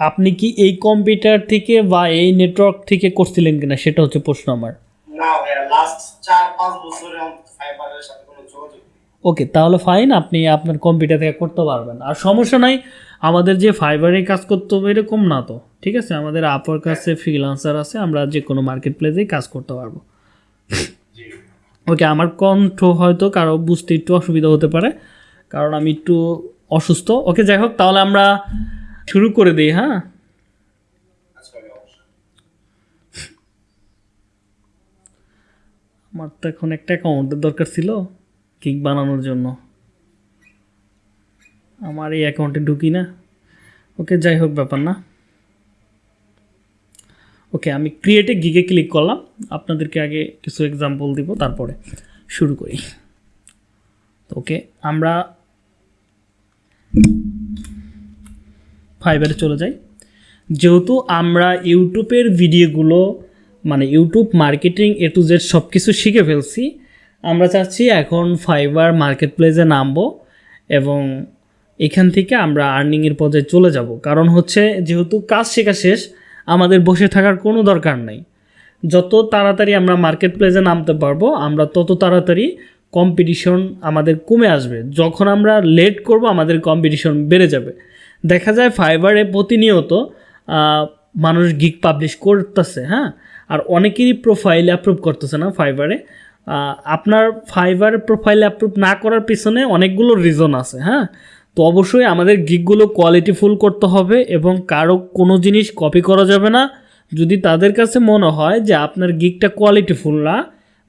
আপনি কি এই কম্পিউটার থেকে বা এই নেটওয়ার্ক থেকে করছিলেন কিনা? সেটা হচ্ছে প্রশ্ন আমার। না ভাইয়া লাস্ট চার পাঁচ বছরে ফাইবারের সাথে কোনো যোগাযোগ ওকে তাহলে ফাইন আপনি আপনার কম্পিউটার থেকে করতে পারবেন। আর সমস্যা নাই আমাদের যে ফাইবারে কাজ করতে হবে এরকম না তো ঠিক আছে? আমাদের আপার কাছে ফ্রিলান্সার আছে আমরা যে কোনো মার্কেট প্লেসেই কাজ করতে পারব। ওকে আমার কণ্ঠ হয়তো কারও বুঝতে একটু অসুবিধা হতে পারে কারণ আমি একটু অসুস্থ। ওকে যাই হোক তাহলে আমরা শুরু করে দিই হ্যাঁ? আচ্ছা আমার তো এখন একটা অ্যাকাউন্টের দরকার ছিল কিক বানানোর জন্য। আমার এই অ্যাকাউন্টে ঢুকি না। ওকে যাই হোক ব্যাপার না। ওকে আমি ক্রিয়েটে গিগে ক্লিক করলাম। আপনাদেরকে আগে কিছু এক্সাম্পল দিব তারপরে শুরু করি। ওকে আমরা ফাইবারে চলে যাই যেহেতু আমরা ইউটিউবের ভিডিওগুলো মানে YouTube marketing A to Z সব কিছু শিখে ফেলছি, আমরা চাচ্ছি এখন ফাইবার মার্কেট প্লেসে নামবো এবং এখান থেকে আমরা আর্নিংয়ের পর্যায়ে চলে যাব। কারণ হচ্ছে যেহেতু কাজ শেখা শেষ, আমাদের বসে থাকার কোনো দরকার নাই। যত তাড়াতাড়ি আমরা মার্কেট প্লেসে নামতে পারব, আমরা তত তাড়াতাড়ি কম্পিটিশন আমাদের কমে আসবে। যখন আমরা লেট করব, আমাদের কম্পিটিশন বেড়ে যাবে। দেখা যায় ফাইবারে প্রতিনিয়ত মানুষ গিক পাবলিশ করতেছে হ্যাঁ? আর অনেকেরই প্রোফাইল অ্যাপ্রুভ করতেছে না ফাইবারে। আপনার ফাইবার প্রোফাইল অ্যাপ্রুভ না করার পিছনে অনেকগুলো রিজন আছে হ্যাঁ? তো অবশ্যই আমাদের গিকগুলো কোয়ালিটিফুল করতে হবে এবং কারও কোনো জিনিস কপি করা যাবে না। যদি তাদের কাছে মনে হয় যে আপনার গিকটা কোয়ালিটিফুল না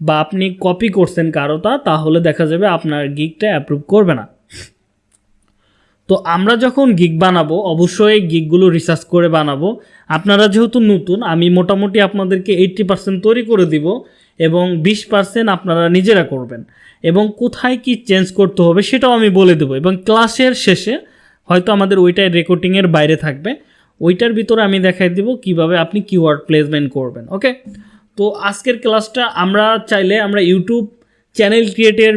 বা আপনি কপি করছেন কারোটা তাহলে দেখা যাবে আপনার গিকটা অ্যাপ্রুভ করবে না। তো আমরা যখন গিগ বানাবো, অবশ্যই গিগগুলো রিসার্চ করে বানাবো। আপনারা যেহেতু নতুন, আমি মোটামুটি আপনাদেরকে এইট্টি পার্সেন্ট তৈরি করে দিব এবং বিশ পার্সেন্ট আপনারা নিজেরা করবেন। এবং কোথায় কি চেঞ্জ করতে হবে সেটাও আমি বলে দেবো। এবং ক্লাসের শেষে হয়তো আমাদের ওইটাই রেকর্ডিংয়ের বাইরে থাকবে। ওইটার ভিতরে আমি দেখাই দিব কীভাবে আপনি কিওয়ার্ড প্লেসমেন্ট করবেন ওকে তো আজকের ক্লাসটা আমরা চাইলে আমরা ইউটিউব চ্যানেল ক্রিয়েটের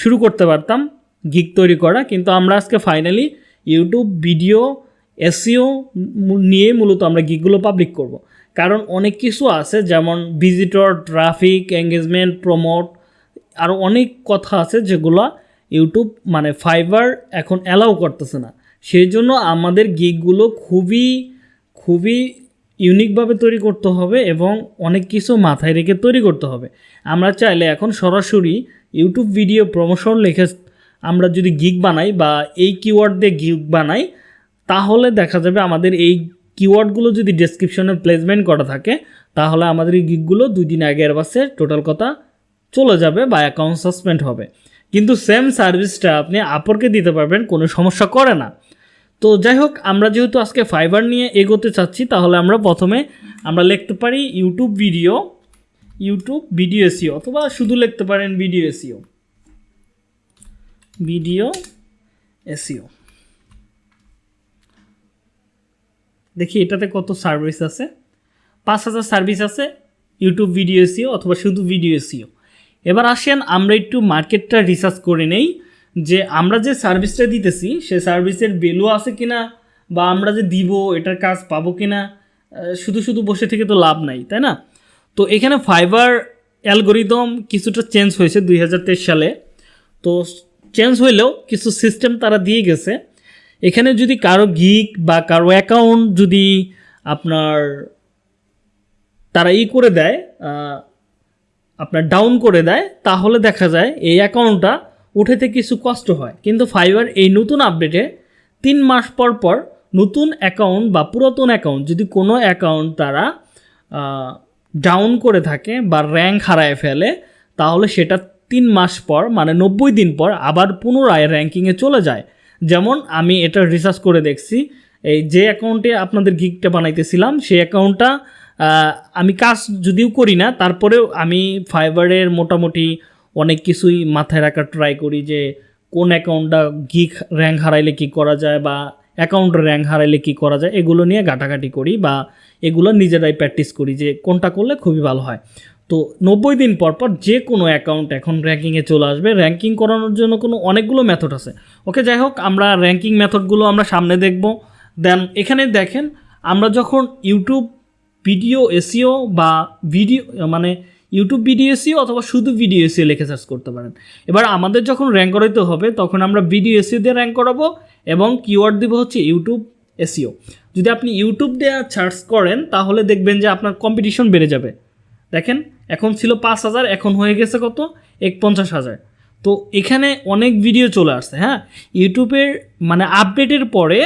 শুরু করতে পারতাম। গিগ তৈরি করা, কিন্তু আমরা আজকে ফাইনালি ইউটিউব ভিডিও এসিও নিয়ে মূলত আমরা গিগগুলো পাবলিক করব। কারণ অনেক কিছু আছে, যেমন ভিজিটর ট্রাফিক এঙ্গেজমেন্ট প্রমোট আরও অনেক কথা আছে যেগুলো ইউটিউব মানে ফাইবার এখন অ্যালাউ করতেছে না সেই জন্য আমাদের গিগগুলো খুবই খুবই ইউনিকভাবে তৈরি করতে হবে এবং অনেক কিছু মাথায় রেখে তৈরি করতে হবে আমরা চাইলে এখন সরাসরি ইউটিউব ভিডিও প্রমোশন লিখে আমরা যদি গিগ বানাই বা এই কিওয়ার্ড দিয়ে গিগ বানাই, তাহলে দেখা যাবে আমাদের এই কিওয়ার্ডগুলো যদি ডেসক্রিপশনে প্লেসমেন্ট করা থাকে, তাহলে আমাদের এই গিগগুলো দুই দিন আগের বাসে টোটাল কথা চলে যাবে বা অ্যাকাউন্ট সাসপেন্ড হবে। কিন্তু সেম সার্ভিসটা আপনি আপরকে দিতে পারবেন, কোনো সমস্যা করে না। তো যাই হোক, আমরা যেহেতু আজকে ফাইবার নিয়ে এগোতে চাচ্ছি, তাহলে আমরা প্রথমে আমরা লিখতে পারি YouTube video YouTube video SEO অথবা শুধু লিখতে পারেন ভিডিও এসিও ভিডিও এসিও দেখি এটাতে কত সার্ভিস আছে। পাঁচ হাজার সার্ভিস আছে ইউটিউব ভিডিও এসিও অথবা শুধু ভিডিও এসিও এবার আসেন আমরা একটু মার্কেটটা রিসার্চ করে নেই, যে আমরা যে সার্ভিসটা দিতেছি, সে সার্ভিসের ভ্যালু আছে কিনা, বা আমরা যে দিব, এটার কাজ পাবো কিনা শুধু শুধু বসে থেকে তো লাভ নাই, তাই না? তো এখানে ফাইবার অ্যালগোরিদম কিছুটা চেঞ্জ হয়েছে দুই হাজার তেইশ সালে। তো চেঞ্জ হইলেও কিছু সিস্টেম তারা দিয়ে গেছে। এখানে যদি কারও গিক বা কারও অ্যাকাউন্ট যদি আপনার, তারা ই করে দেয় আপনার ডাউন করে দেয়, তাহলে দেখা যায় এই অ্যাকাউন্টটা উঠেতে কিছু কষ্ট হয়। কিন্তু ফাইবার এই নতুন আপডেটে তিন মাস পর পর নতুন অ্যাকাউন্ট বা পুরাতন অ্যাকাউন্ট যদি কোনো অ্যাকাউন্ট তারা ডাউন করে থাকে বা র্যাঙ্ক হারায় ফেলে, তাহলে সেটা তিন মাস পর মানে নব্বই দিন পর আবার পুনরায় র্যাঙ্কিংয়ে চলে যায়। যেমন আমি এটা রিসার্চ করে দেখছি, এই যে অ্যাকাউন্টে আপনাদের গিকটা বানাইতেছিলাম, সেই অ্যাকাউন্টটা আমি কাজ যদিও করি না, তারপরেও আমি ফাইবারের মোটামুটি অনেক কিছুই মাথায় রাখার ট্রাই করি যে কোন অ্যাকাউন্টটা গিক র্যাঙ্ক হারাইলে কি করা যায় বা অ্যাকাউন্ট র্যাঙ্ক হারাইলে কি করা যায়, এগুলো নিয়ে ঘাটাঘাটি করি বা এগুলো নিজেরাই প্র্যাকটিস করি যে কোনটা করলে খুবই ভালো হয়। তো নব্বই দিন পর পর যে কোনো অ্যাকাউন্ট এখন র্যাঙ্কিংয়ে চলে আসবে। র্যাঙ্কিং করানোর জন্য কোনো অনেকগুলো মেথড আছে। ওকে যাই হোক, আমরা র্যাঙ্কিং মেথডগুলো আমরা সামনে দেখব। দেন এখানে দেখেন, আমরা যখন ইউটিউব ভিডিও এসিও বা ভিডিও মানে ইউটিউব ভিডিও এসিও অথবা শুধু ভিডিও এসিও লিখে সার্চ করতে পারেন। এবার আমাদের যখন র্যাঙ্ক করাইতে হবে, তখন আমরা ভিডিও এসিও দিয়ে র্যাঙ্ক করাবো এবং কিওয়ার্ড দিব হচ্ছে ইউটিউব এসিও যদি আপনি ইউটিউব দিয়ে সার্চ করেন, তাহলে দেখবেন যে আপনার কম্পিটিশন বেড়ে যাবে। দেখেন, এখন ছিল পাঁচ হাজার, এখন হয়ে গেছে কত? এক পঞ্চাশ হাজার। তো এখানে অনেক ভিডিও চলে আসছে হ্যাঁ? ইউটিউবের মানে আপডেটের পরে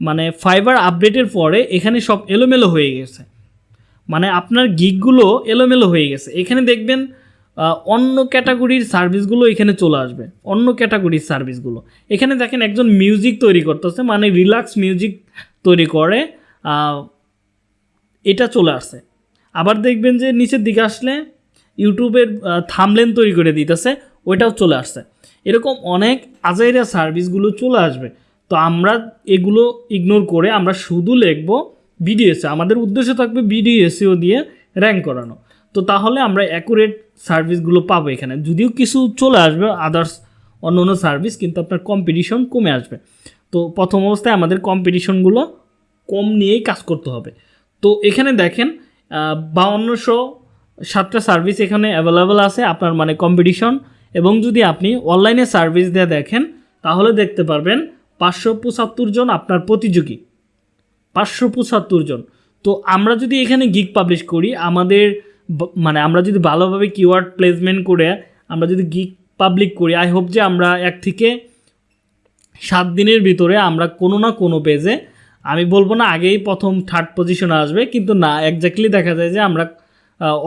মানে ফাইবার আপডেটের পরে এখানে সব এলোমেলো হয়ে গেছে। মানে আপনার গিকগুলো এলোমেলো হয়ে গেছে। এখানে দেখবেন অন্য ক্যাটাগরির সার্ভিসগুলো এখানে চলে আসবে। অন্য ক্যাটাগরির সার্ভিসগুলো এখানে দেখেন একজন মিউজিক তৈরি করতেছে মানে রিল্যাক্স মিউজিক তৈরি করে এটা চলে আসছে। আবার দেখবেন যে নিচের দিকে আসলে ইউটিউবের থামলেন তৈরি করে দিতেছে, ওইটাও চলে আসছে। এরকম অনেক আজাইরা সার্ভিসগুলো চলে আসবে। তো আমরা এগুলো ইগনোর করে আমরা শুধু লিখব বিডিএসএ আমাদের উদ্দেশ্য থাকবে বিডিএসএও দিয়ে র্যাঙ্ক করানো। তো তাহলে আমরা অ্যাকুরেট সার্ভিসগুলো পাবো এখানে। যদিও কিছু চলে আসবে আদার্স অন্য অন্য সার্ভিস কিন্তু আপনার কম্পিটিশন কমে আসবে। তো প্রথম অবস্থায় আমাদের কম্পিটিশনগুলো কম নিয়েই কাজ করতে হবে। তো এখানে দেখেন বাউন্নশো সাতটা সার্ভিস এখানে অ্যাভেলেবেল আছে আপনার মানে কম্পিটিশন এবং যদি আপনি অনলাইনে সার্ভিস দিয়ে দেখেন, তাহলে দেখতে পারবেন পাঁচশো পঁচাত্তর জন আপনার প্রতিযোগী। পাঁচশো পঁচাত্তর জন। তো আমরা যদি এখানে গিগ পাবলিশ করি, আমাদের মানে আমরা যদি ভালোভাবে কিওয়ার্ড প্লেসমেন্ট করে আমরা যদি গিগ পাবলিক করি আই হোপ যে আমরা এক থেকে সাত দিনের ভিতরে আমরা কোনো না কোনো পেজে আমি বলব না আগেই প্রথম থার্ড পজিশনে আসবে, কিন্তু না একজাক্টলি দেখা যায় যে আমরা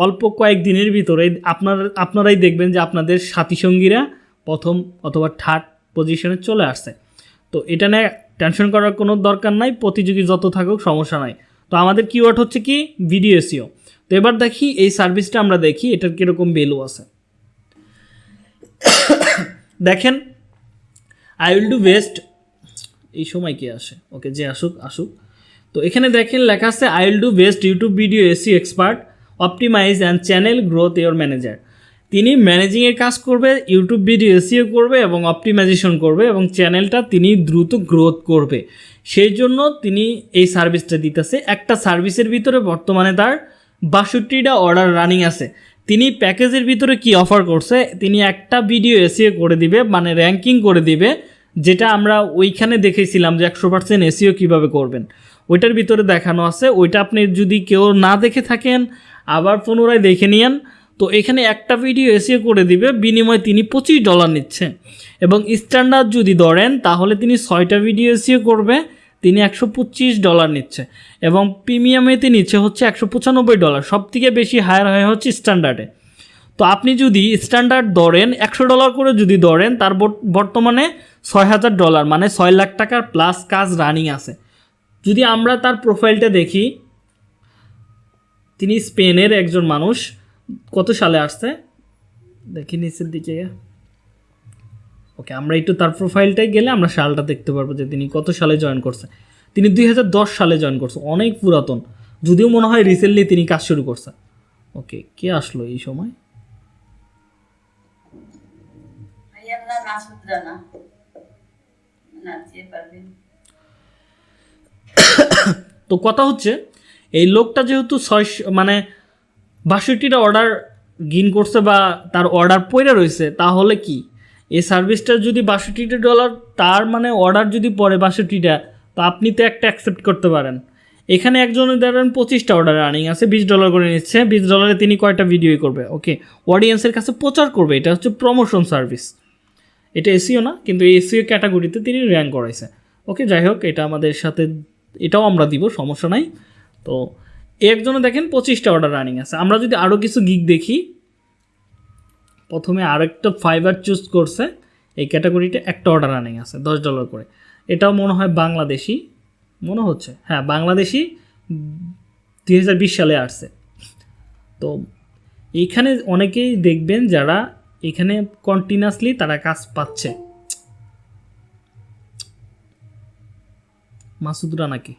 অল্প কয়েক দিনের ভিতরে আপনার, আপনারাই দেখবেন যে আপনাদের সাথী সঙ্গীরা প্রথম অথবা থার্ড পজিশনে চলে আসছে। তো এটা নিয়ে টেনশন করার কোনো দরকার নাই, প্রতিযোগী যত থাকুক, সমস্যা নাই। তো আমাদের কিওয়ার্ড হচ্ছে কি? ভিডিও এসিও তো এবার দেখি এই সার্ভিসটা আমরা দেখি, এটার কীরকম ভ্যালু আছে। দেখেন আই উইল ডু বেস্ট এই সময় কি আসে? ওকে, যে আসুক আসুক। তো এখানে দেখেন লেখা আছে I will do best YouTube video SEO expert optimize and channel growth your manager তিনি ম্যানেজিংয়ের কাজ করবে ইউটিউব ভিডিও এসিও করবে এবং অপটিমাইজেশন করবে এবং চ্যানেলটা তিনি দ্রুত গ্রোথ করবে। সেই জন্য তিনি এই সার্ভিসটা দিতেছে। একটা সার্ভিসের ভিতরে বর্তমানে তার বাষট্টিটা অর্ডার রানিং আছে। তিনি প্যাকেজের ভিতরে কি অফার করছে? তিনি একটা ভিডিও এসিও করে দিবে মানে র্যাঙ্কিং করে দিবে যেটা আমরা ওইখানে দেখেছিলাম যে একশো পার্সেন্ট এসিও কীভাবে করবেন। ওইটার ভিতরে দেখানো আছে, ওইটা আপনি যদি কেউ না দেখে থাকেন, আবার পুনরায় দেখে নিয়েন, তো এখানে একটা ভিডিও এসিও করে দিবে, বিনিময়ে তিনি পঁচিশ ডলার নিচ্ছে। এবং স্ট্যান্ডার্ড যদি ধরেন, তাহলে তিনি ছয়টা ভিডিও এসিও করবে, তিনি একশো পঁচিশ ডলার নিচ্ছে। এবং প্রিমিয়ামেতে নিচ্ছে হচ্ছে একশো পঁচানব্বই ডলার সব থেকে বেশি হায়ার হয় হচ্ছে স্ট্যান্ডার্ডে তো আপনি যদি স্ট্যান্ডার্ড ধরেন, একশো ডলার করে যদি ধরেন, তার বর্ত- বর্তমানে ছয় হাজার ডলার মানে ছয় লাখ টাকার প্লাস কাজ রানিং আছে। যদি আমরা তার প্রোফাইলটা দেখি, তিনি স্পেনের একজন মানুষ, কত সালে আসছে? দেখি নিচের দিকে। ওকে আমরা একটু তার প্রোফাইলটাই গেলে আমরা সালটা দেখতে পারব যে তিনি কত সালে জয়েন করছে। তিনি দুই হাজার দশ সালে জয়েন করছে, অনেক পুরাতন। যদিও মনে হয় রিসেন্টলি তিনি কাজ শুরু করছে। ওকে কে আসলো এই সময়? তো কথা হচ্ছে, এই লোকটা যেহেতু ছয় মানে বাষট্টিটা অর্ডার গিন করছে বা তার অর্ডার পড়ে রয়েছে তাহলে কি? এই সার্ভিসটার যদি বাষট্টিটা ডলার তার মানে অর্ডার যদি পড়ে বাষট্টিটা, তো আপনি তো একটা অ্যাকসেপ্ট করতে পারেন। এখানে একজনের ধরেন পঁচিশটা অর্ডার রানিং আছে, বিশ ডলার করে নিচ্ছে, বিশ ডলারে তিনি কয়টা ভিডিওই করবে ওকে অডিয়েন্সের কাছে প্রচার করবে, এটা হচ্ছে প্রমোশন সার্ভিস এটা এসিও না, কিন্তু এই এসিও ক্যাটাগরিতে তিনি র্যাঙ্ক করাইছে। ওকে, যাই হোক, এটা আমাদের সাথে, এটাও আমরা দিব, সমস্যা নাই। তো, একজনে দেখেন পঁচিশটা অর্ডার রানিং আছে। আমরা যদি আরও কিছু গিক দেখি, প্রথমে আরেকটা ফাইবার চুজ করছে, এই ক্যাটাগরিতে একটা অর্ডার রানিং আছে, দশ ডলার করে। এটাও মনে হয় বাংলাদেশি, মনে হচ্ছে। হ্যাঁ বাংলাদেশি দুই হাজার বিশ সালে আসছে। তো এইখানে অনেকেই দেখবেন যারা এখানে কন্টিনিউয়াসলি তারা কাজ পাচ্ছে। মাসুদরা নাকি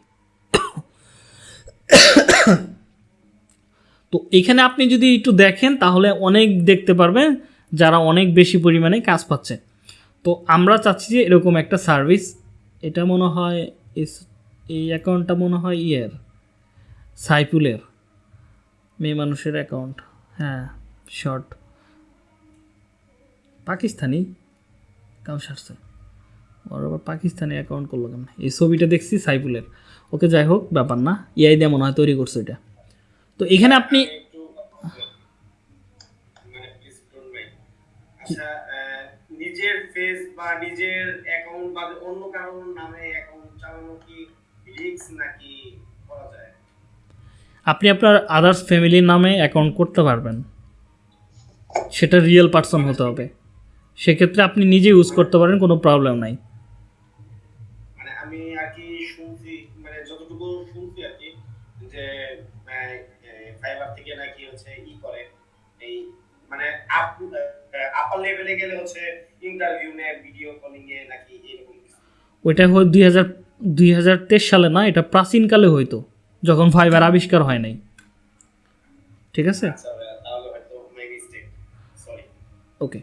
তো এখানে আপনি যদি একটু দেখেন, তাহলে অনেক দেখতে পারবেন যারা অনেক বেশি পরিমাণে কাজ পাচ্ছে। তো আমরা চাচ্ছি যে এরকম একটা সার্ভিস এটা মনে হয় এই অ্যাকাউন্টটা মনে হয় ইয়ের, সাইফুলের, মেয়ে মানুষের অ্যাকাউন্ট হ্যাঁ শর্ট পাকিস্তানি? কাউ সারছে। ওর আবার পাকিস্তানি অ্যাকাউন্ট করল কেন এই ছবিটা দেখছি সাইফুলের। ওকে যাই হোক ব্যাপার না। ইআই দিয়ে মনে হয় তৈরি করছে এটা। তো এখানে আপনি আচ্ছা নিজের ফেস বা নিজের অ্যাকাউন্ট বা অন্য কারোর নামে অ্যাকাউন্ট চালানো কি রিস্ক নাকি করা যায়? আপনি আপনার আদার্স ফ্যামিলির নামে অ্যাকাউন্ট করতে পারবেন। সেটা রিয়েল পার্সন হতে হবে। সেক্ষেত্রে আপনি নিজে ইউজ করতে পারেন কোনো প্রবলেম নাই। মানে আমি আর কি শুনছি মানে যতটুকু শুনছি আর কি যে ফাইবার থেকে নাকি হচ্ছে ই করে। এই মানে আপ আপার লেভেলে গেলে হচ্ছে ইন্টারভিউ নেয় ভিডিও কলিং এ নাকি এরকম ওইটা হয় দুই হাজার দুই হাজার তেইশ সালে না এটা প্রাচীনকালে হইতো যখন ফাইবার আবিষ্কার হয় নাই। ঠিক আছে? আচ্ছা ওকে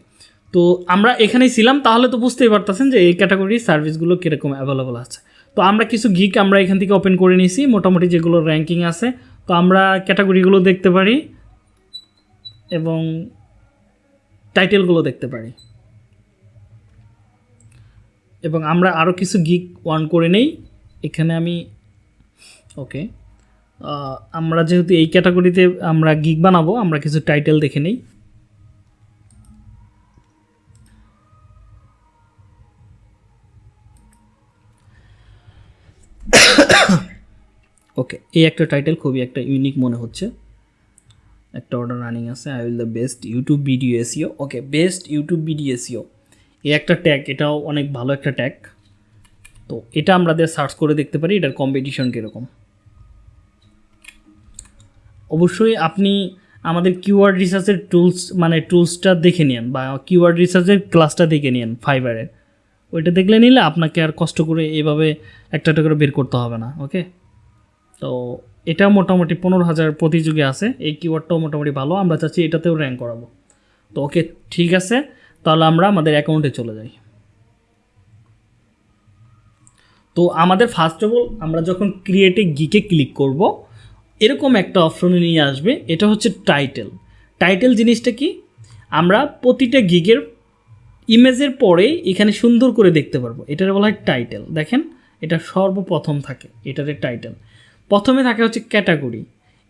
তো আমরা এখানেই ছিলাম, তাহলে তো বুঝতেই পারতেছেন যে এই ক্যাটাগরির সার্ভিসগুলো কীরকম অ্যাভেলেবল আছে। তো আমরা কিছু গিক আমরা এখান থেকে ওপেন করে নিয়েছি, মোটামুটি যেগুলো র্যাঙ্কিং আছে। তো আমরা ক্যাটাগরিগুলো দেখতে পারি এবং টাইটেলগুলো দেখতে পারি। এবং আমরা আরও কিছু গিক ওয়ান করে নেই। এখানে আমি, ওকে আমরা যেহেতু এই ক্যাটাগরিতে আমরা গিক বানাবো, আমরা কিছু টাইটেল দেখে নেই। ওকে এই একটা টাইটেল খুবই একটা ইউনিক মনে হচ্ছে। একটা অর্ডার রানিং আছে I will the best YouTube video SEO okay best YouTube video SEO এই একটা ট্যাগ এটাও অনেক ভালো একটা ট্যাগ তো এটা আমাদের সার্চ করে দেখতে পারি, এটার কম্পিটিশন কীরকম। অবশ্যই আপনি আমাদের কিওয়ার্ড রিসার্চের টুলস মানে টুলসটা দেখে নিন বা কিওয়ার্ড রিসার্চের ক্লাসটা দেখে নিন ফাইবারের ওইটা দেখলে নিলে আপনাকে আর কষ্ট করে এভাবে একটা একটা করে বের করতে হবে না ওকে তো এটা মোটামুটি পনেরো হাজার প্রতিযোগী আছে। এই কিওয়ার্ডটাও মোটামুটি ভালো। আমরা চাচ্ছি এটাতেও র্যাঙ্ক করাবো। তো ওকে, ঠিক আছে। তাহলে আমরা আমাদের অ্যাকাউন্টে চলে যাই। তো আমাদের ফার্স্ট অফ অল আমরা যখন ক্রিয়েটে গিকে ক্লিক করব, এরকম একটা অপশনে নিয়ে আসবে। এটা হচ্ছে টাইটেল টাইটেল জিনিসটা কি? আমরা প্রতিটা গিগের ইমেজের পরে এখানে সুন্দর করে দেখতে পারব। এটার বলা হয় টাইটেল দেখেন, এটা সর্বপ্রথম থাকে, এটার টাইটেল প্রথমে থাকে হচ্ছে ক্যাটাগরি।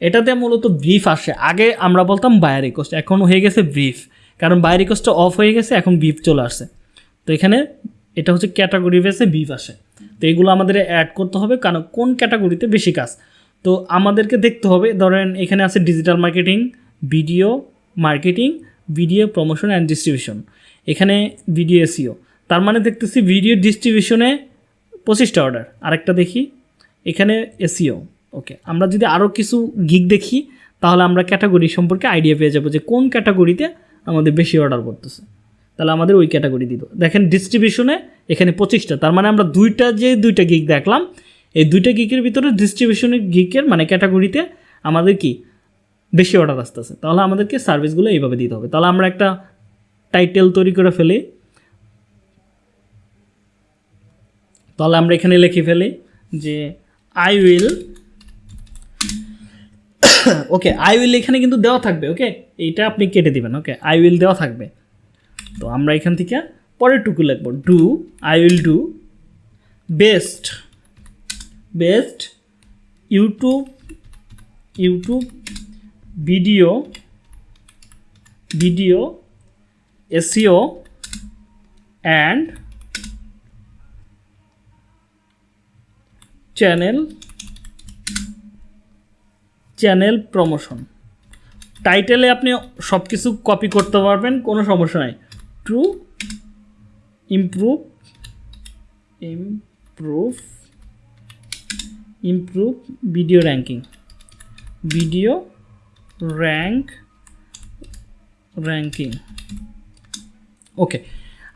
এটাতে মূলত ব্রিফ আসে। আগে আমরা বলতাম বায়ার রিকোয়েস্ট এখন হয়ে গেছে ব্রিফ কারণ বায়ার রিকোয়েস্টটা অফ হয়ে গেছে, এখন ব্রিফ চলে আসছে। তো এখানে এটা হচ্ছে ক্যাটাগরি বেসে ব্রিফ আসে। তো এগুলো আমাদের অ্যাড করতে হবে, কারণ কোন ক্যাটাগরিতে বেশি কাজ? তো আমাদেরকে দেখতে হবে, ধরেন এখানে আছে digital marketing video marketing video promotion and distribution এখানে ভিডিও এসিও তার মানে দেখতেছি ভিডিও ডিস্ট্রিবিউশনে পঁচিশটা অর্ডার আরেকটা দেখি। এখানে এসিও ওকে আমরা যদি আরও কিছু গিগ দেখি, তাহলে আমরা ক্যাটাগরি সম্পর্কে আইডিয়া পেয়ে যাব যে কোন ক্যাটাগরিতে আমাদের বেশি অর্ডার করতেছে তাহলে আমাদের ওই ক্যাটাগরি দিত দেখেন ডিস্ট্রিবিউশনে এখানে পঁচিশটা, তার মানে আমরা দুইটা যে দুইটা গিগ দেখলাম, এই দুইটা গিকের ভিতরে ডিস্ট্রিবিউশনের গিকের মানে ক্যাটাগরিতে আমাদের কি বেশি অর্ডার আসতেছে। তাহলে আমাদেরকে সার্ভিসগুলো এইভাবে দিতে হবে। তাহলে আমরা একটা টাইটেল তৈরি করে ফেলি। তাহলে আমরা এখানে লিখে ফেলি যে I will okay I will এখানে কিন্তু দেওয়া থাকবে ওকে এইটা আপনি কেটে দিবেন ওকে আই উইল দেওয়া থাকবে। তো আমরা এখান থেকে পরের টুকু লিখব। Do I will do best best YouTube YouTube video video SEO and channel channel promotion. টাইটেলে আপনি সব কিছু কপি করতে পারবেন, কোনো সমস্যা নাই। To improve improve improve video ranking. Video rank, ranking. Okay,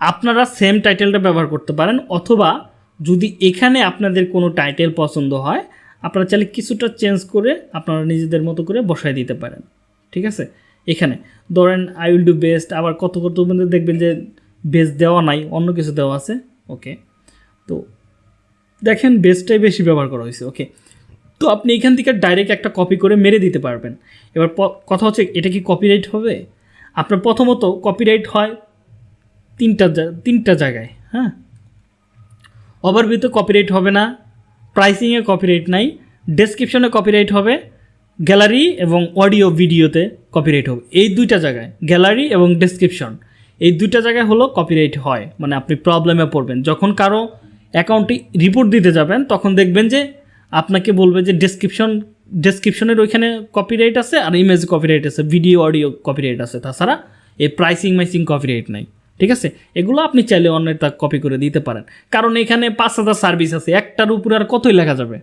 আপনারা সেম টাইটেলটা ব্যবহার করতে পারেন, অথবা যদি এখানে আপনাদের কোনো টাইটেল পছন্দ হয়, আপনারা চাইলে কিছুটা চেঞ্জ করে আপনারা নিজেদের মতো করে বসায় দিতে পারেন। ঠিক আছে? এখানে ধরেন আই উইল ডু বেস্ট আবার কত কত মধ্যে দেখবেন যে বেস্ট দেওয়া নাই, অন্য কিছু দেওয়া আছে। ওকে তো দেখেন বেসটাই বেশি ব্যবহার করা হয়েছে। ওকে তো আপনি এখান থেকে ডাইরেক্ট একটা কপি করে মেরে দিতে পারবেন। এবার কথা হচ্ছে, এটা কি কপিরাইট হবে? আপনার প্রথমত কপিরাইট হয় তিনটা তিনটা জায়গায় হ্যাঁ? ওভারভিউতে কপিরাইট হবে না প্রাইসিংয়ে কপিরাইট নাই ডেসক্রিপশনে কপিরাইট হবে গ্যালারি এবং অডিও ভিডিওতে কপিরাইট হবে। এই দুইটা জায়গায় গ্যালারি এবং ডেসক্রিপশন এই দুইটা জায়গায় হলো কপিরাইট হয় মানে আপনি প্রবলেমে পড়বেন। যখন কারও অ্যাকাউন্টে রিপোর্ট দিতে যাবেন, তখন দেখবেন যে আপনাকে বলবে যে ডেসক্রিপশন ডেসক্রিপশনের ওইখানে কপিরাইট আছে আর ইমেজ কপিরাইট আছে ভিডিও অডিও কপিরাইট আছে। তাছাড়া এই প্রাইসিং মাইসিং কপিরাইট নাই। ঠিক আছে? এগুলো আপনি চাইলে অন্যের তা কপি করে দিতে পারেন। কারণ এখানে পাঁচ হাজার সার্ভিস আছে, একটার উপরে আর কতই লেখা যাবে?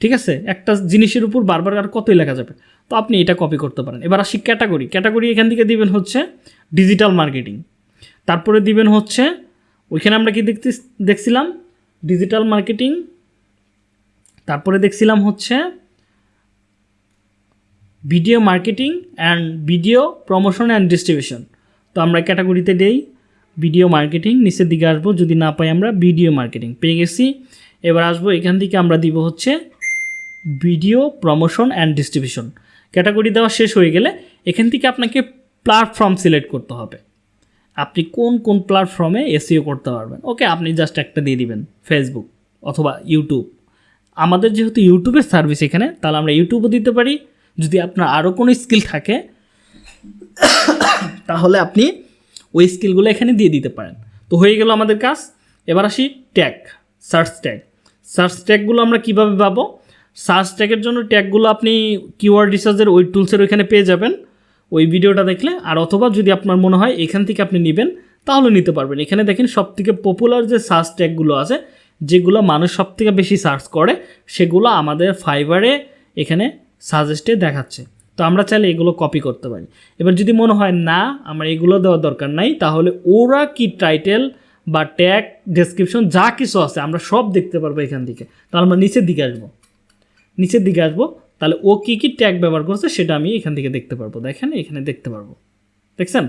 ঠিক আছে? একটা জিনিসের উপর বারবার আর কতই লেখা যাবে? তো আপনি এটা কপি করতে পারেন। এবার আসি ক্যাটাগরি ক্যাটাগরি এখান থেকে দিবেন হচ্ছে ডিজিটাল মার্কেটিং তারপরে দিবেন হচ্ছে, ওইখানে আমরা কি দেখতে দেখছিলাম? ডিজিটাল মার্কেটিং তারপরে দেখছিলাম হচ্ছে video marketing and video promotion and distribution তো আমরা ক্যাটাগরিতে দেই। ভিডিও মার্কেটিং, নিচের দিকে আসব, যদি না পাই আমরা ভিডিও মার্কেটিং। পেয়ে গেছি। এবার আসব, এখান থেকে আমরা দিব হচ্ছে video promotion and distribution category দেওয়া শেষ হয়ে গেলে এখান থেকে আপনাকে প্ল্যাটফর্ম সিলেক্ট করতে হবে। আপনি কোন কোন প্ল্যাটফর্মে এসিও করতে পারবেন? ওকে, আপনি জাস্ট একটা দিয়ে দিবেন ফেসবুক অথবা ইউটিউব আমাদের যেহেতু ইউটিউবের সার্ভিস এখানে, তাহলে আমরা ইউটিউবও দিতে পারি। যদি আপনার আরও কোনো স্কিল থাকে, তাহলে আপনি ওই স্কিলগুলো এখানে দিয়ে দিতে পারেন। তো হয়ে গেল আমাদের কাজ। এবার আসি ট্যাগ, সার্চ ট্যাগ। সার্চ ট্যাগগুলো আমরা কীভাবে পাবো? সার্চ ট্যাগের জন্য ট্যাগগুলো আপনি কিওয়ার্ড রিসার্চের ওই টুলসের ওইখানে পেয়ে যাবেন। ওই ভিডিওটা দেখলে, আর অথবা যদি আপনার মনে হয় এখান থেকে আপনি নেবেন, তাহলে নিতে পারবেন। এখানে দেখেন সব থেকে পপুলার যে সার্চ ট্যাগগুলো আছে, যেগুলো মানুষ সব থেকে বেশি সার্চ করে, সেগুলো আমাদের ফাইবারে এখানে সাজেস্টে দেখাচ্ছে। তো আমরা চাইলে এগুলো কপি করতে পারি। এবার যদি মনে হয় না, আমার এগুলো দেওয়ার দরকার নাই, তাহলে ওরা কি টাইটেল বা ট্যাগ ডেসক্রিপশন যা কিছু আছে, আমরা সব দেখতে পারব এখান থেকে। তাহলে আমরা নিচের দিকে আসব। নিচের দিকে আসব, তাহলে ও কী কী ট্যাগ ব্যবহার করছে সেটা আমি এখান থেকে দেখতে পারব। দেখেন, এখানে দেখতে পারব। দেখছেন?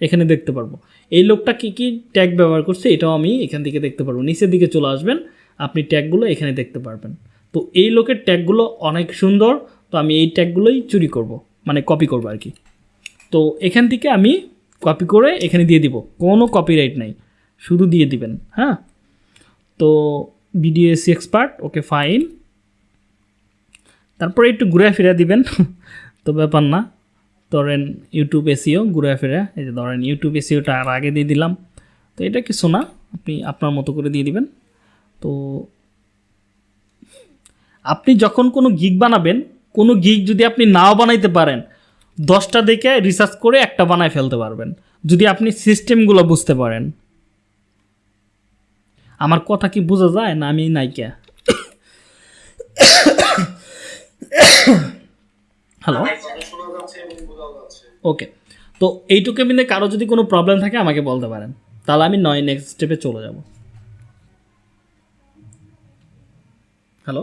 এখানে দেখতে পারব। এই লোকটা কী কী ট্যাগ ব্যবহার করছে এটাও আমি এখান থেকে দেখতে পারব। নিচের দিকে চলে আসবেন, আপনি ট্যাগগুলো এখানে দেখতে পারবেন। তো এই লোকের ট্যাগগুলো অনেক সুন্দর তো আমি এই ট্যাগগুলোই চুরি করব মানে কপি করব আর কি। তো এখান থেকে আমি কপি করে এখানে দিয়ে দিব, কোনো কপিরাইট নাই, শুধু দিয়ে দিবেন হ্যাঁ? তো বিডিএসসি এক্সপার্ট ওকে ফাইন তারপরে একটু ঘুরে ফিরে দিবেন, তো ব্যাপার না। ধরেন ইউটিউব এসিও ঘুরে ফিরে এই যে ধরেন ইউটিউব এসিওটা আর আগে দিয়ে দিলাম, তো এটা কিছু না, আপনি আপনার মতো করে দিয়ে দিবেন। তো আপনি যখন কোনো গিগ বানাবেন কোনো গিগ যদি আপনি নাও বানাইতে পারেন, দশটা দেখে রিসার্চ করে একটা বানায় ফেলতে পারবেন, যদি আপনি সিস্টেমগুলো বুঝতে পারেন। আমার কথা কি বোঝা যায় না আমি নাইকা হ্যালো ওকে তো এইটুকু মিলে কারও যদি কোনো প্রবলেম থাকে আমাকে বলতে পারেন, তাহলে আমি নয় নেক্সট স্টেপে চলে যাব। হ্যালো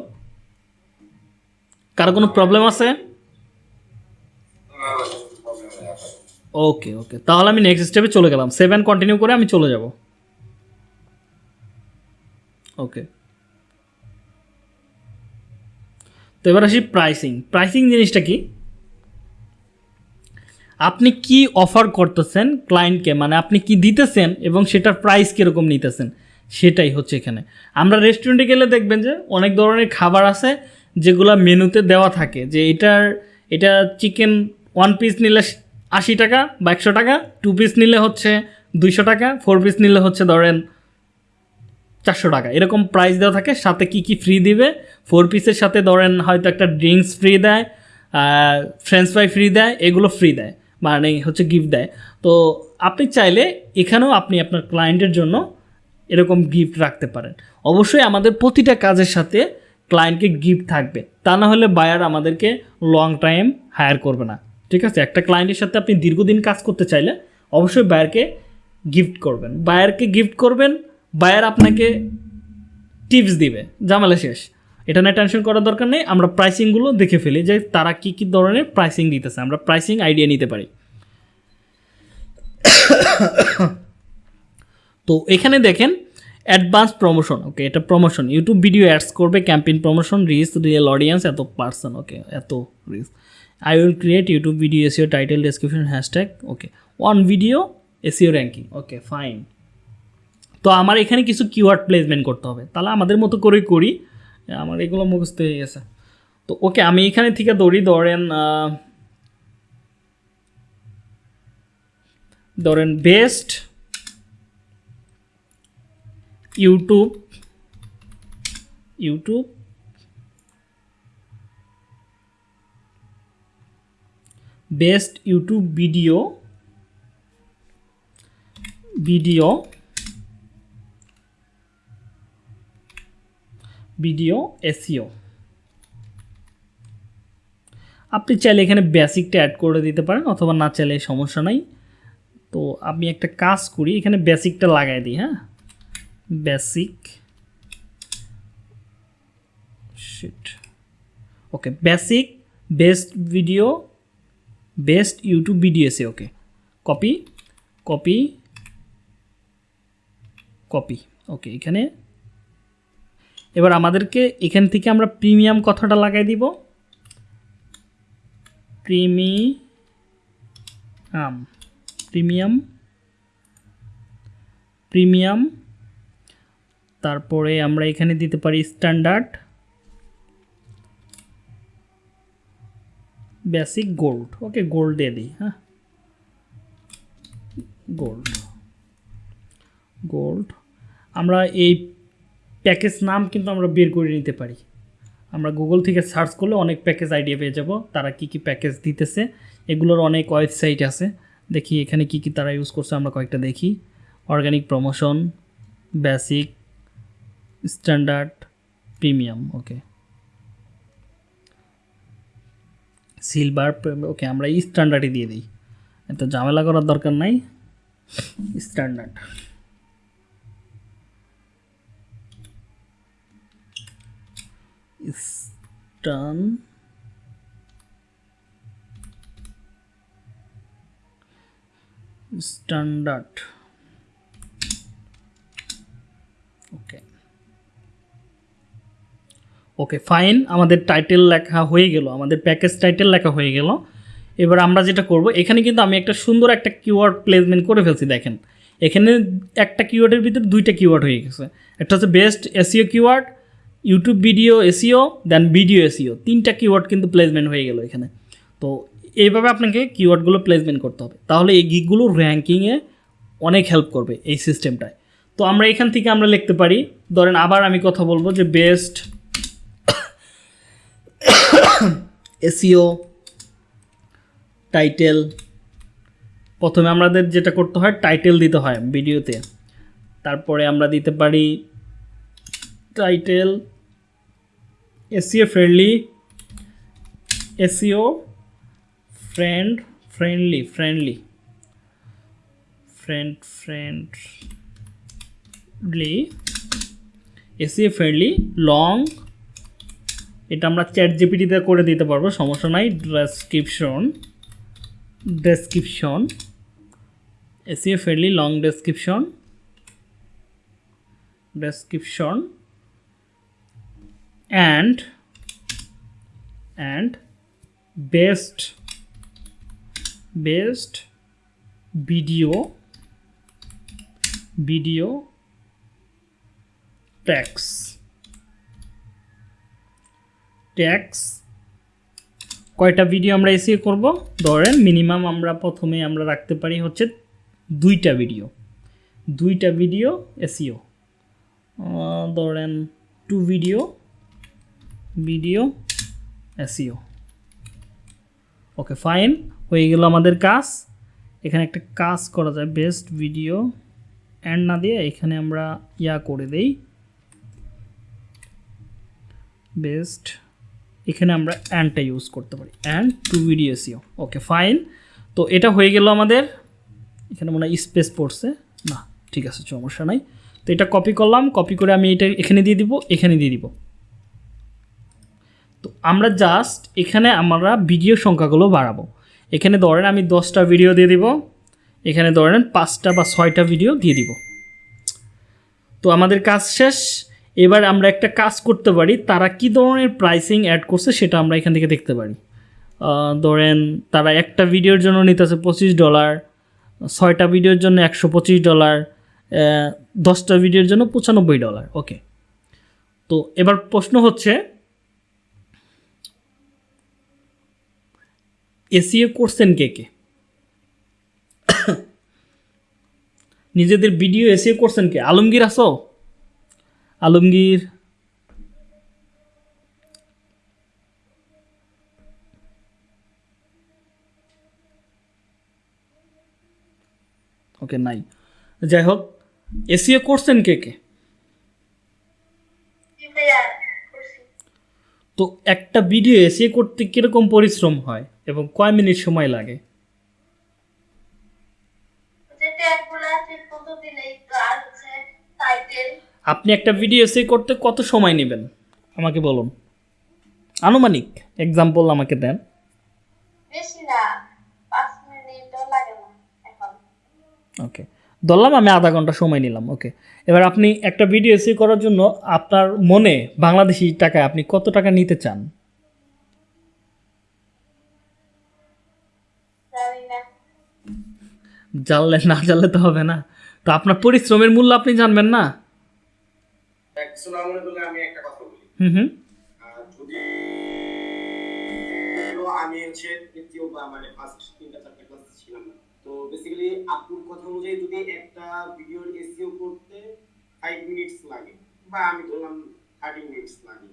কারও কোনো প্রবলেম আছে? ওকে ওকে তাহলে আমি নেক্সট স্টেপে চলে গেলাম। সেভেন কন্টিনিউ করে আমি চলে যাব। ওকে তো এবার আসি প্রাইসিং প্রাইসিং জিনিসটা কি? আপনি কি অফার করতেছেন ক্লায়েন্টকে মানে আপনি কি দিতেছেন এবং সেটার প্রাইস কীরকম নিতেছেন? সেটাই হচ্ছে এখানে। আমরা রেস্টুরেন্টে গেলে দেখবেন যে অনেক ধরনের খাবার আছে। যেগুলো মেনুতে দেওয়া থাকে, যে এটার, এটা চিকেন ওয়ান পিস নিলে আশি টাকা বা একশো টাকা টু পিস নিলে হচ্ছে দুইশো টাকা ফোর পিস নিলে হচ্ছে ধরেন চারশো টাকা। এরকম প্রাইস দেওয়া থাকে, সাথে কি কি ফ্রি দিবে? ফোর পিসের সাথে ধরেন হয়তো একটা ড্রিঙ্কস ফ্রি দেয় ফ্রেঞ্চ ফ্রাই ফ্রি দেয়, এগুলো ফ্রি দেয় মানে হচ্ছে গিফট দেয়। তো আপনি চাইলে এখানেও আপনি আপনার ক্লায়েন্টের জন্য এরকম গিফট রাখতে পারেন। অবশ্যই আমাদের প্রতিটা কাজের সাথে ক্লায়েন্টকে গিফট থাকবে। তা না হলে বায়ার আমাদেরকে লং টাইম হায়ার করবে না। ঠিক আছে? একটা ক্লায়েন্টের সাথে আপনি দীর্ঘদিন কাজ করতে চাইলে অবশ্যই বায়ারকে গিফট করবেন। বায়ারকে গিফট করবেন বায়ার আপনাকে টিপস দিবে। জামালা শেষ। এটা নিয়ে টেনশন করার দরকার নেই। আমরা প্রাইসিংগুলো দেখে ফেলি যে তারা কী কী ধরনের প্রাইসিং দিতেছে। আমরা প্রাইসিং আইডিয়া নিতে পারি। তো এখানে দেখেন অ্যাডভান্স প্রমোশন ওকে এটা প্রমোশন ইউটিউব ভিডিও অ্যাডস করবে campaign promotion reach real audience এত পার্সন ওকে এত reach I will create YouTube video SEO title description hashtag okay one video SEO ranking okay fine তো আমার এখানে কিছু keyword placement করতে হবে। তাহলে আমাদের মতো করেই করি। আমার এগুলো মুখস্থ হয়ে গেছে। তো ওকে আমি এখানে থেকে দৌড়ি ধরেন ধরেন best YouTube YouTube best YouTube video video video SEO আপনি চাইলে এখানে বেসিকটা অ্যাড করে দিতে পারেন, অথবা না চাইলে সমস্যা নাই। তো আমি একটা কাজ করি, এখানে বেসিকটা লাগাই দিই হ্যাঁ? Basic sheet okay basic best video best YouTube video SEO okay copy copy copy okay এখানে। এবার আমাদেরকে এখান থেকে আমরা প্রিমিয়াম কথাটা লাগাই দিব। প্রিমিয়াম প্রিমিয়াম প্রিমিয়াম তারপরে আমরা এখানে দিতে পারি standard basic gold okay gold দিয়ে দিই হ্যাঁ? গোল্ড গোল্ড আমরা এই প্যাকেজ নাম কিন্তু আমরা বের করে নিতে পারি। আমরা গুগল থেকে সার্চ করলে অনেক প্যাকেজ আইডিয়া পেয়ে যাব। তারা কি কি প্যাকেজ দিতেছে, এগুলোর অনেক ওয়েবসাইট আছে। দেখি এখানে কি কি তারা ইউজ করছে, আমরা কয়েকটা দেখি। Organic promotion basic standard premium okay silver okay আমরা স্ট্যান্ডার্ডই দিয়ে দিই এত ঝামেলা করার দরকার নাই স্ট্যান্ডার্ড স্টান স্ট্যান্ডার্ড ওকে ওকে ফাইন আমাদের টাইটেল লেখা হয়ে গেল। আমাদের প্যাকেজ টাইটেল লেখা হয়ে গেল। এবার আমরা যেটা করব, এখানে কিন্তু আমি একটা সুন্দর একটা কিওয়ার্ড প্লেসমেন্ট করে ফেলছি, দেখেন। এখানে একটা কিওয়ার্ডের ভিতরে দুইটা কিওয়ার্ড হয়ে গেছে। একটা হচ্ছে best SEO keyword YouTube video SEO then video SEO তিনটা কিওয়ার্ড কিন্তু প্লেসমেন্ট হয়ে গেল এখানে। তো এইভাবে আপনাকে কিওয়ার্ডগুলো প্লেসমেন্ট করতে হবে। তাহলে এই গিকগুলো র্যাঙ্কিংয়ে অনেক হেল্প করবে এই সিস্টেমটায় তো আমরা এখান থেকে আমরা লিখতে পারি, ধরেন আবার আমি কথা বলব যে বেস্ট এসিও, টাইটেল। প্রথমে আমাদের যেটা করতে হয়, টাইটেল দিতে হয় ভিডিওতে। তারপরে আমরা দিতে পারি title, SEO friendly, SEO friend, friendly friendly, friend, friendly, SEO friendly, long এটা আমরা চ্যাট জিপিটিতে করে দিতে পারব, সমস্যা নাই description description SEO friendly long description description and and best best video video tax tax. কয়টা ভিডিও আমরা এসিও করব? ধরেন মিনিমাম আমরা প্রথমে আমরা রাখতে পারি হচ্ছে দুইটা ভিডিও দুইটা ভিডিও এসিও ধরেন two video video SEO okay fine হয়ে গেল আমাদের কাজ। এখানে একটা কাজ করা যায় বেস্ট ভিডিও অ্যান্ড না দিয়ে এখানে আমরা ইয়া করে দেই। বেস্ট এখানে আমরা অ্যান্ডটা ইউজ করতে পারি। And to SEO okay fine তো এটা হয়ে গেল আমাদের। এখানে মনে হয় স্পেস পড়ছে। না, ঠিক আছে, সমস্যা নাই। তো এটা কপি করলাম। কপি করে আমি এটা এখানে দিয়ে দিব, এখানে দিয়ে দিব। তো আমরা জাস্ট এখানে আমরা ভিডিও সংখ্যাগুলো বাড়াবো। এখানে ধরেন আমি দশটা ভিডিও দিয়ে দিব। এখানে ধরেন পাঁচটা বা ছয়টা ভিডিও দিয়ে দিব। তো আমাদের কাজ শেষ। এবার আমরা একটা কাজ করতে পারি, তারা কি ধরনের প্রাইসিং অ্যাড করছে সেটা আমরা এখান থেকে দেখতে পারি। ধরেন তারা একটা ভিডিওর জন্য নিতেছে পঁচিশ ডলার ছয়টা ভিডিওর জন্য একশো পঁচিশ ডলার দশটা ভিডিওর জন্য পঁচানব্বই ডলার ওকে তো এবার প্রশ্ন হচ্ছে এসিও করছেন কে কে? নিজেদের ভিডিও এসিও করছেন কে? আলমগীর আসো। আলমগীর। ওকে নাই। যাই হোক এসিও করছেন কে কে? তো একটা ভিডিও এসিও করতে কীরকম পরিশ্রম হয় এবং কয় মিনিট সময় লাগে যে ট্যাগগুলো ঠিক মতো দিলেই তো আর হচ্ছে টাইটেল আপনি একটা ভিডিও এসে করতে কত সময় নেবেন? আমাকে বলুন। আনুমানিক এক্সাম্পল আমাকে দেন। ওকে ধরলাম আমি আধা ঘণ্টা সময় নিলাম ওকে এবার আপনি একটা ভিডিও এসে করার জন্য আপনার মনে বাংলাদেশি টাকায় আপনি কত টাকা নিতে চান? জানলে না জানলে তো হবে না। তো আপনার পরিশ্রমের মূল্য আপনি জানবেন না? আমি একটা কথা বলি। হুম হুম। আর যদি আমি হচ্ছে তৃতীয় বা মানে ফার্স্ট তিনটা চারটা ক্লাস ছিলাম তো বেসিক্যালি আপুর কথা অনুযায়ী যদি একটা ভিডিওর এসইও করতে ফাইভ মিনিটস লাগে বা আমি ধরলাম থার্টি মিনিটস লাগে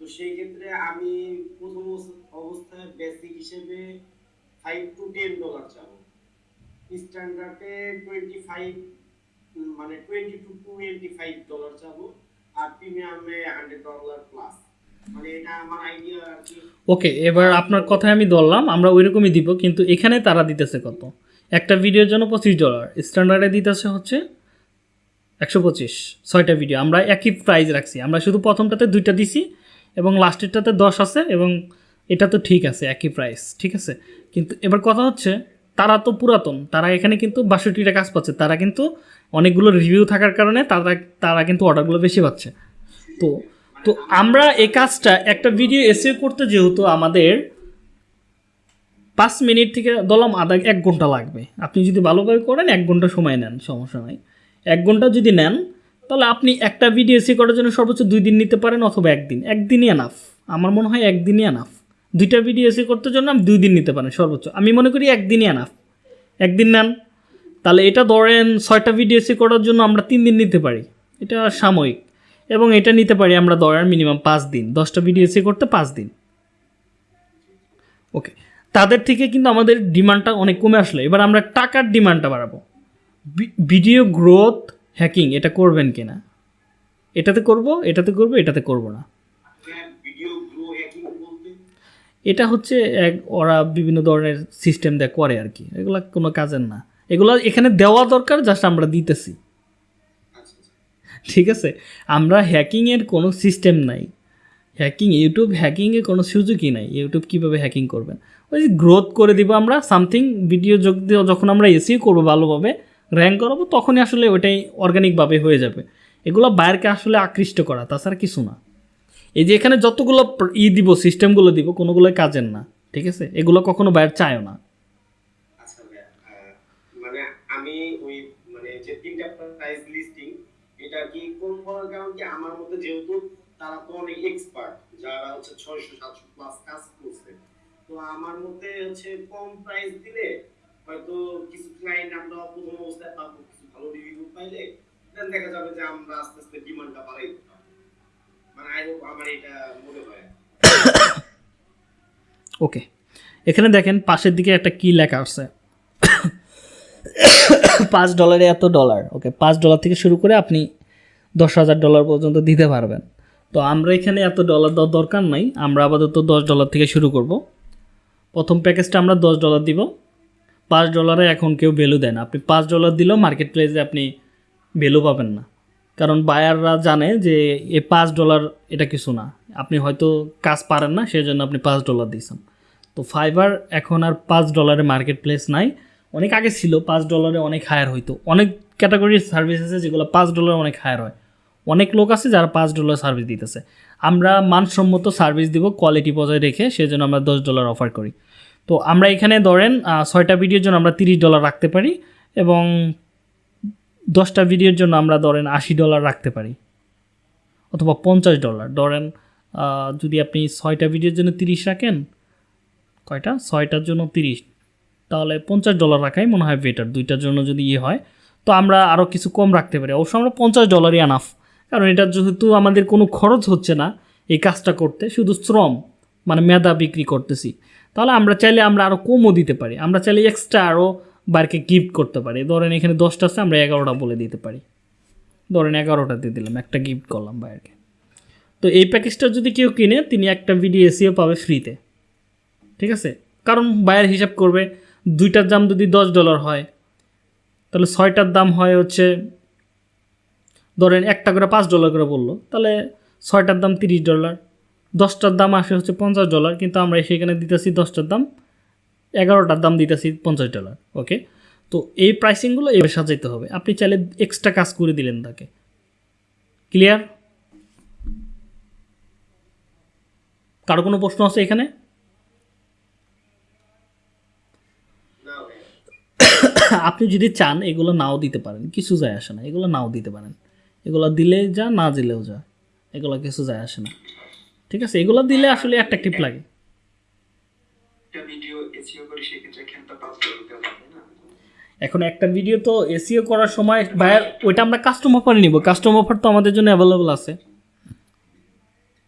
তো সেই ক্ষেত্রে আমি প্রথম অবস্থায় বেসিক হিসেবে ফাইভ টু টেন ডলার চাবো। স্ট্যান্ডার্ডে টোয়েন্টি ফাইভ মানে twenty two twenty five dollar চাবো। প্লাস মানে ওকে এবার আপনার কথায় আমি ধরলাম, আমরা ওইরকমই দিব, কিন্তু এখানে তারা দিতেছে কত? একটা ভিডিওর জন্য পঁচিশ ডলার স্ট্যান্ডার্ডে দিতেছে হচ্ছে একশো পঁচিশ, ছয়টা ভিডিও আমরা একই প্রাইস রাখছি, আমরা শুধু প্রথমটাতে দুইটা দিছি, এবং লাস্টেরটাতে দশ আছে, এবং এটা তো ঠিক আছে, একই প্রাইস ঠিক আছে? কিন্তু এবার কথা হচ্ছে, তারা তো পুরাতন, তারা এখানে কিন্তু বাষট্টিটা কাজ পাচ্ছে, তারা কিন্তু অনেকগুলো রিভিউ থাকার কারণে তারা তারা কিন্তু অর্ডারগুলো বেশি পাচ্ছে। তো তো আমরা এই কাজটা, একটা ভিডিও এসে করতে যেহেতু আমাদের পাঁচ মিনিট থেকে ধরলাম আধা এক ঘণ্টা লাগবে। আপনি যদি ভালোভাবে করেন, এক ঘণ্টা সময় নেন, সমস্যা নাই। এক ঘণ্টা যদি নেন, তাহলে আপনি একটা ভিডিও এসে করার জন্য সর্বোচ্চ দুই দিন নিতে পারেন অথবা একদিন। একদিনই এনাফ আমার মনে হয় একদিনই এনাফ দুইটা ভিডিও এসে করতে জন্য আমি দুই দিন নিতে পারেন সর্বোচ্চ। আমি মনে করি একদিনই এনাফ একদিন নেন। তাহলে এটা ধরেন ছয়টা ভিডিও এসে করার জন্য আমরা তিন দিন নিতে পারি। এটা সাময়িক। এবং এটা নিতে পারি আমরা ধরেন মিনিমাম পাঁচ দিন। দশটা ভিডিও এসে করতে পাঁচ দিন। ওকে তাদের থেকে কিন্তু আমাদের ডিমান্ডটা অনেক কমে আসলো। এবার আমরা টাকার ডিমান্ডটা বাড়াবো। ভিডিও গ্রোথ হ্যাকিং এটা করবেন কিনা? এটাতে করব এটাতে করব এটাতে করব না। এটা হচ্ছে এক, ওরা বিভিন্ন ধরনের সিস্টেম দেয় করে আর কি। এগুলো কোনো কাজের না। এগুলো এখানে দেওয়া দরকার জাস্ট আমরা দিতেছি। ঠিক আছে? আমরা হ্যাকিংয়ের কোনো সিস্টেম নাই। হ্যাকিং ইউটিউব হ্যাকিংয়ে কোনো সুযোগই নাই। ইউটিউব কীভাবে হ্যাকিং করবেন? ওই গ্রোথ করে দিব আমরা সামথিং ভিডিও যোগ দিয়ে যখন আমরা এসিও করব ভালোভাবে র্যাঙ্ক করাবো, তখনই আসলে ওইটাই অর্গানিকভাবে হয়ে যাবে। এগুলো বাইরকে আসলে আকৃষ্ট করা, তাছাড়া কিছু না। এই যে এখানে যতগুলো ই দিব সিস্টেমগুলো দিব, কোনোগুলোই কাজের না। ঠিক আছে? এগুলো কখনো বাইরে চায়ও না। করার কারণ কি আমার মধ্যে যেহেতু তারা তো অনেক এক্সপার্ট যারা হচ্ছে ছয়শো, সাতশো প্লাস কাজ করছে। তো আমার মধ্যে হচ্ছে কম প্রাইস দিলে হয়তো কিছু ক্লায়েন্ট আমরা প্রথম অবস্থায় পাবো, কিছু ভালো রিভিউ পাইলে দেন দেখা যাবে যে আমরা আস্তে আস্তে ডিমান্ডটা বাড়াই। মানে আই হোপ আমার এটা মনে হয়। ওকে এখানে দেখেন পাশের দিকে একটা কি লেখা আছে। পাঁচ ডলারে এত ডলার ওকে পাঁচ ডলার থেকে শুরু করে আপনি দশ হাজার ডলার পর্যন্ত দিতে পারবেন। তো আমরা এখানে এত ডলার দেওয়ার দরকার নাই। আমরা আপাতত দশ ডলার থেকে শুরু করব। প্রথম প্যাকেজটা আমরা দশ ডলার দিব। পাঁচ ডলারে এখন কেউ ভ্যালু দেন আপনি পাঁচ ডলার দিলেও মার্কেট প্লেসে আপনি ভ্যালু পাবেন না। কারণ বায়াররা জানে যে এ পাঁচ ডলার এটা কিছু না। আপনি হয়তো কাজ পারেন না সেই জন্য আপনি পাঁচ ডলার দিয়েছেন। তো ফাইবার এখন আর পাঁচ ডলারে মার্কেট প্লেস নাই। অনেক আগে ছিল, পাঁচ ডলারে অনেক হায়ার হইতো। অনেক ক্যাটাগরির সার্ভিস আছে যেগুলো পাঁচ ডলারে অনেক হায়ার হয়। অনেক লোক আছে যারা পাঁচ ডলার সার্ভিস দিতেছে। আমরা মানসম্মত সার্ভিস দিব কোয়ালিটি বজায় রেখে সেজন্য আমরা দশ ডলার অফার করি। তো আমরা এখানে ধরেন ছয়টা ভিডিওর জন্য আমরা তিরিশ ডলার রাখতে পারি এবং দশটা ভিডিওর জন্য আমরা ধরেন আশি ডলার রাখতে পারি অথবা পঞ্চাশ ডলার। ধরেন যদি আপনি ছয়টা ভিডিওর জন্য তিরিশ রাখেন, কয়টা? ছয়টার জন্য তিরিশ। তাহলে পঞ্চাশ ডলার রাখাই মনে হয় বেটার দুইটার জন্য যদি ইয়ে হয়, তো আমরা আরও কিছু কম রাখতে পারি। অবশ্য আমরা পঞ্চাশ ডলারই আনাফ কারণ এটা যেহেতু আমাদের কোনো খরচ হচ্ছে না এই কাজটা করতে, শুধু শ্রম মানে মেধা বিক্রি করতেছি। তাহলে আমরা চাইলে আমরা আরও কমও দিতে পারি। আমরা চাইলে এক্সট্রা আরও বাইরকে গিফট করতে পারি। ধরেন এখানে দশটা আছে, আমরা এগারোটা বলে দিতে পারি। ধরেন এগারোটা দিয়ে দিলাম, একটা গিফট করলাম বাইরকে তো এই প্যাকেজটা যদি কেউ কিনে, তিনি একটা ভিডিও এসিও পাবে ফ্রিতে ঠিক আছে? কারণ বায়ের হিসাব করবে, দুইটার দাম যদি দশ ডলার হয়, তাহলে ছয়টার দাম হয় হচ্ছে ধরেন একটা করে পাঁচ ডলার করে বলল, তাহলে ছয়টার দাম তিরিশ ডলার দশটার দাম আসে হচ্ছে পঞ্চাশ ডলার কিন্তু আমরা সেখানে দিতেছি দশটার দাম এগারোটার দাম দিতেছি পঞ্চাশ ডলার ওকে তো এই প্রাইসিংগুলো এভাবে সাজাইতে হবে। আপনি চাইলে এক্সট্রা কাজ করে দিলেন তাকে। ক্লিয়ার কারও কোনো প্রশ্ন আছে এখানে? আপনি যদি চান, এগুলো নাও দিতে পারেন, কিছু যায় আসে না, এগুলো নাও দিতে পারেন। এগুলো দিলে যা না দিলেও যা। এগুলো কিছু যায় আসে না। ঠিক আছে? এগুলো দিলে আসলে অ্যাট্রাকটিভ লাগে। ডলার এখন একটা ভিডিও তো এসিও করার সময় ভাইয়ার ওইটা আমরা কাস্টম অফার নিব। কাস্টম অফার তো আমাদের জন্য অ্যাভেলেবল আছে।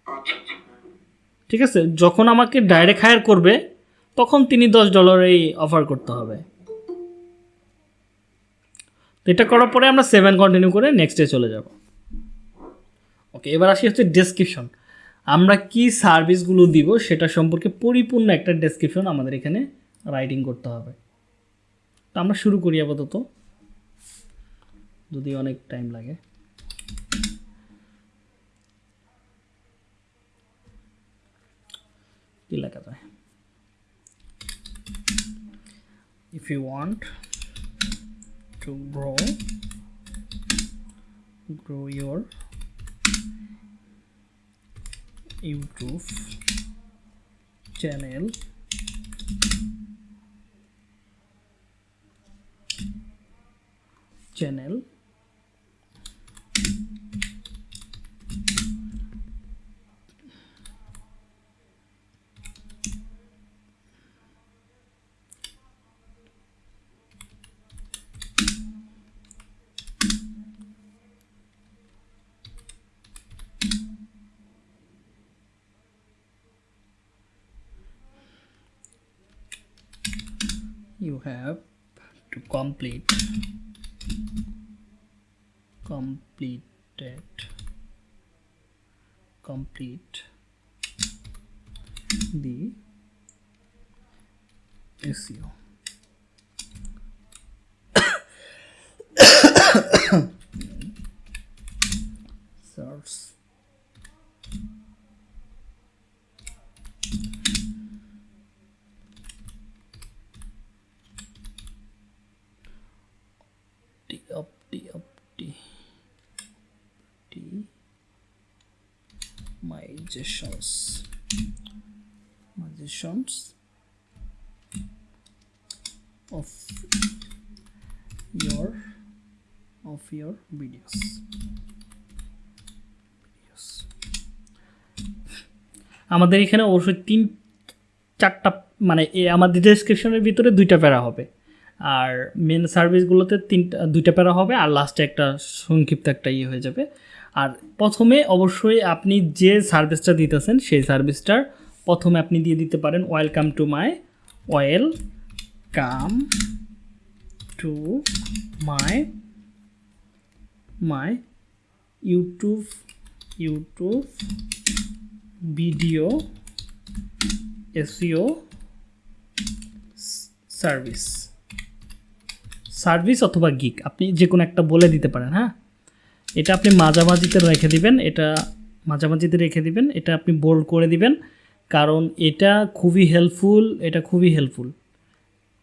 আচ্ছা আচ্ছা। ঠিক আছে? যখন আমাকে ডাইরেক্ট হায়ার করবে তখন তিনি দশ ডলারেই অফার করতে হবে। তো এটা করার পরে আমরা সেভেন কন্টিনিউ করে নেক্সটে চলে যাব। ওকে এবার আসি হচ্ছে ডেসক্রিপশন আমরা কি সার্ভিসগুলো দিব সেটা সম্পর্কে পরিপূর্ণ একটা ডেসক্রিপশন আমাদের এখানে রাইটিং করতে হবে। তো আমরা শুরু করি আপাতত। যদি অনেক টাইম লাগে। কি লেখা যায়? If you want to grow. Grow your youtube channel. Channel you have to complete completed complete the SEO magicians magicians of your of your videos. আমাদের এখানে অবশ্যই তিন, চারটা মানে আমাদের ডেসক্রিপশনের ভিতরে দুইটা প্যারা হবে। আর মেন সার্ভিসগুলোতে তিনটা, দুইটা প্যারা হবে, আর লাস্টে একটা সংক্ষিপ্ত একটা ইয়ে হয়ে যাবে। আর প্রথমে অবশ্যই আপনি যে সার্ভিসটা দিতেছেন, সেই সার্ভিসটার প্রথমে আপনি দিয়ে দিতে পারেন welcome to my welcome to my my YouTube YouTube video SEO service service অথবা গিক আপনি যে কোনো একটা বলে দিতে পারেন হ্যাঁ? এটা আপনি মাঝামাঝিতে রেখে দিবেন, এটা মাঝামাঝিতে রেখে দিবেন, এটা আপনি বোল্ড করে দিবেন, কারণ এটা খুবই হেল্পফুল এটা খুবই হেল্পফুল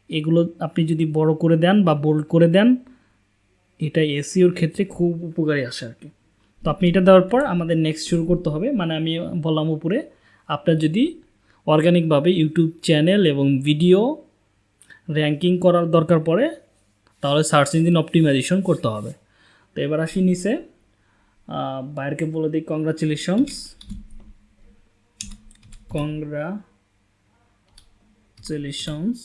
এগুলো আপনি যদি বড় করে দেন বা বোল্ড করে দেন, এটা এসিওর ক্ষেত্রে খুব উপকারী আসে আর কি। তো আপনি এটা দেওয়ার পর আমাদের নেক্সট শুরু করতে হবে মানে আমি বললাম উপরে, আপনার যদি অর্গানিকভাবে ইউটিউব চ্যানেল এবং ভিডিও র্যাঙ্কিং করার দরকার পড়ে, তাহলে সার্চ ইঞ্জিন অপটিমাইজেশন করতে হবে। তো এবার আসি নিচে। বাইরকে বলে দিই কংগ্রাচুলেশনস কংগ্রাচুলেশনস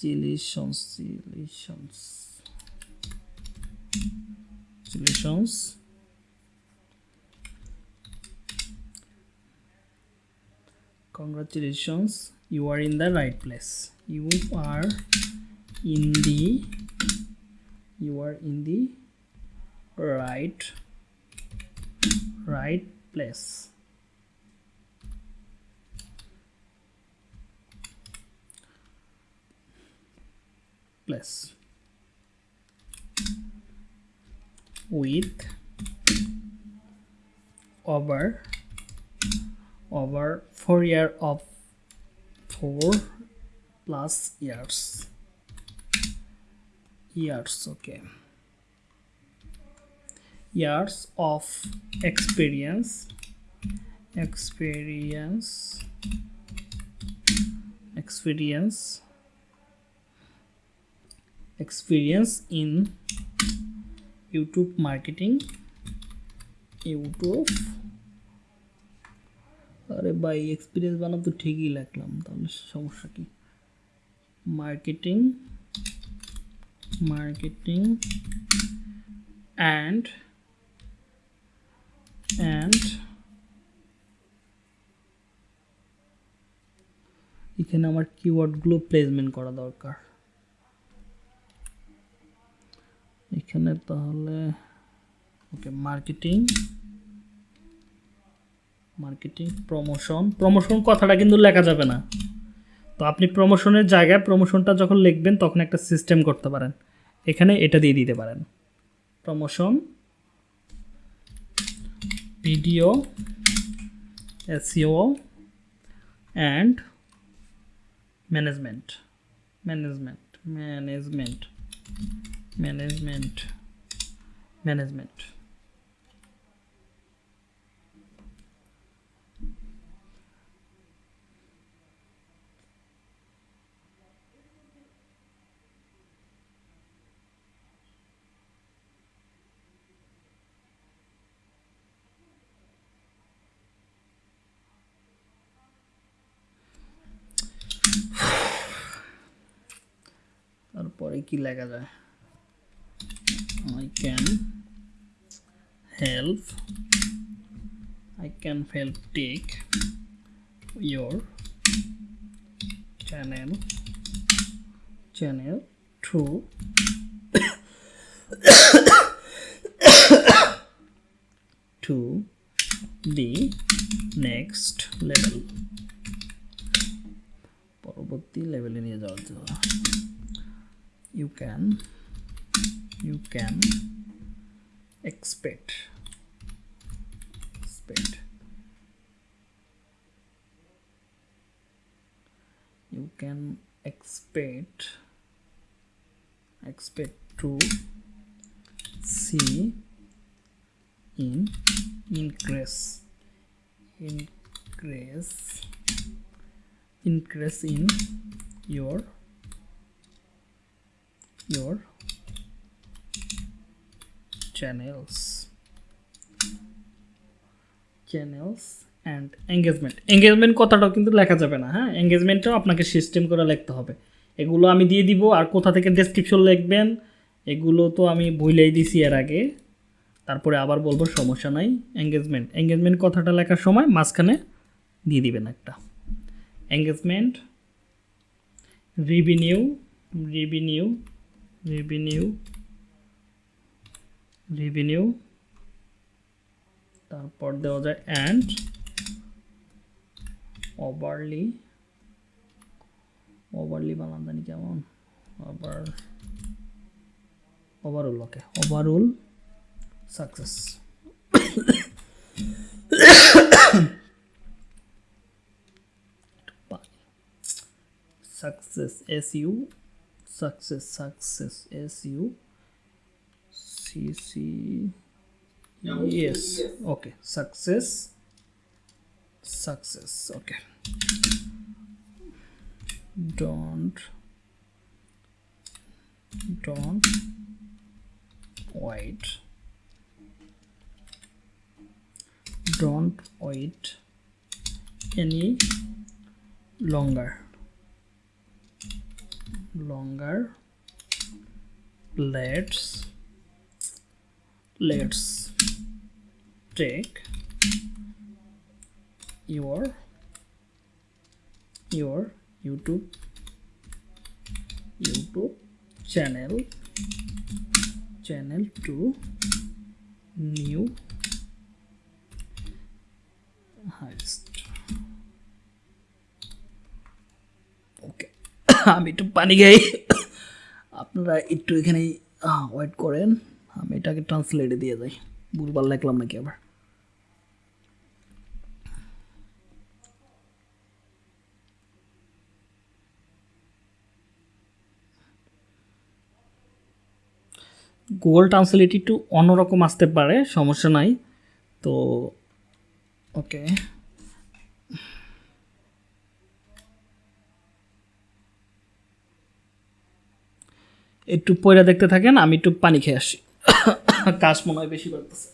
চিলিশনস চিলিশনস চিলিশনস congratulations, you are in the right place. You are in the you are in the right right place. Place. With over over four year of four plus years years okay years of experience experience experience experience in youtube marketing youtube আরে ভাই experience বানাম তো ঠিকই লাগলাম তাহলে সমস্যা কি marketing marketing and and এখানে আমার কিওয়ার্ডগুলো প্লেসমেন্ট করা দরকার। এখানে তাহলে okay marketing marketing promotion promotion কথাটা কিন্তু লেখা যাবে না। তো আপনি প্রমোশনের জায়গায় প্রমোশনটা যখন লিখবেন, তখন একটা সিস্টেম করতে পারেন। এখানে এটা দিয়ে দিতে পারেন। Promotion video SEO and management management management management management তারপরে কি লেখা যায়? I can help I can help take your channel channel to to the next level. পরবর্তী লেভেলে নিয়ে যাওয়ার জন্য। You can you can expect expect. You can expect expect to see in increase increase increase in your your channels. Channels and engagement engagement কথাটাও কিন্তু লেখা যাবে না হ্যাঁ? এঙ্গেজমেন্টটাও আপনাকে সিস্টেম করে লিখতে হবে। এগুলো আমি দিয়ে দিব, আর কোথা থেকে ডেসক্রিপশন লিখবেন, এগুলো তো আমি ভুলেই দিছি এর আগে। তারপরে আবার বলব, সমস্যা নাই এঙ্গেজমেন্ট এঙ্গেজমেন্ট কথাটা লেখার সময় মাঝখানে দিয়ে দিবেন একটা। Engagement revenue revenue revenue revenue তারপর দেওয়া যায় অ্যান্ড ওভারলি ওভারলি বানান জানি কেমন? Over overall okay overall success success S U success success s u c c yes. Okay. Success. Success. Okay. Don't. Don't. Wait. Don't wait any longer longer. Let's let's take your your youtube youtube channel channel to new আমি একটু পানি খাই। আপনারা একটু এখানে wait করেন। আমি এটাকে ট্রান্সলেটে দিয়ে যাই। ভুলবার লাগলাম নাকি আবার? গুগল ট্রান্সলেট একটু অন্যরকম আসতে পারে, সমস্যা নাই। তো ওকে একটু পয়রা দেখতে থাকেন আমি একটু পানি খেয়ে আসি। কাশ মনে হয় বেশি বাড়তেছে।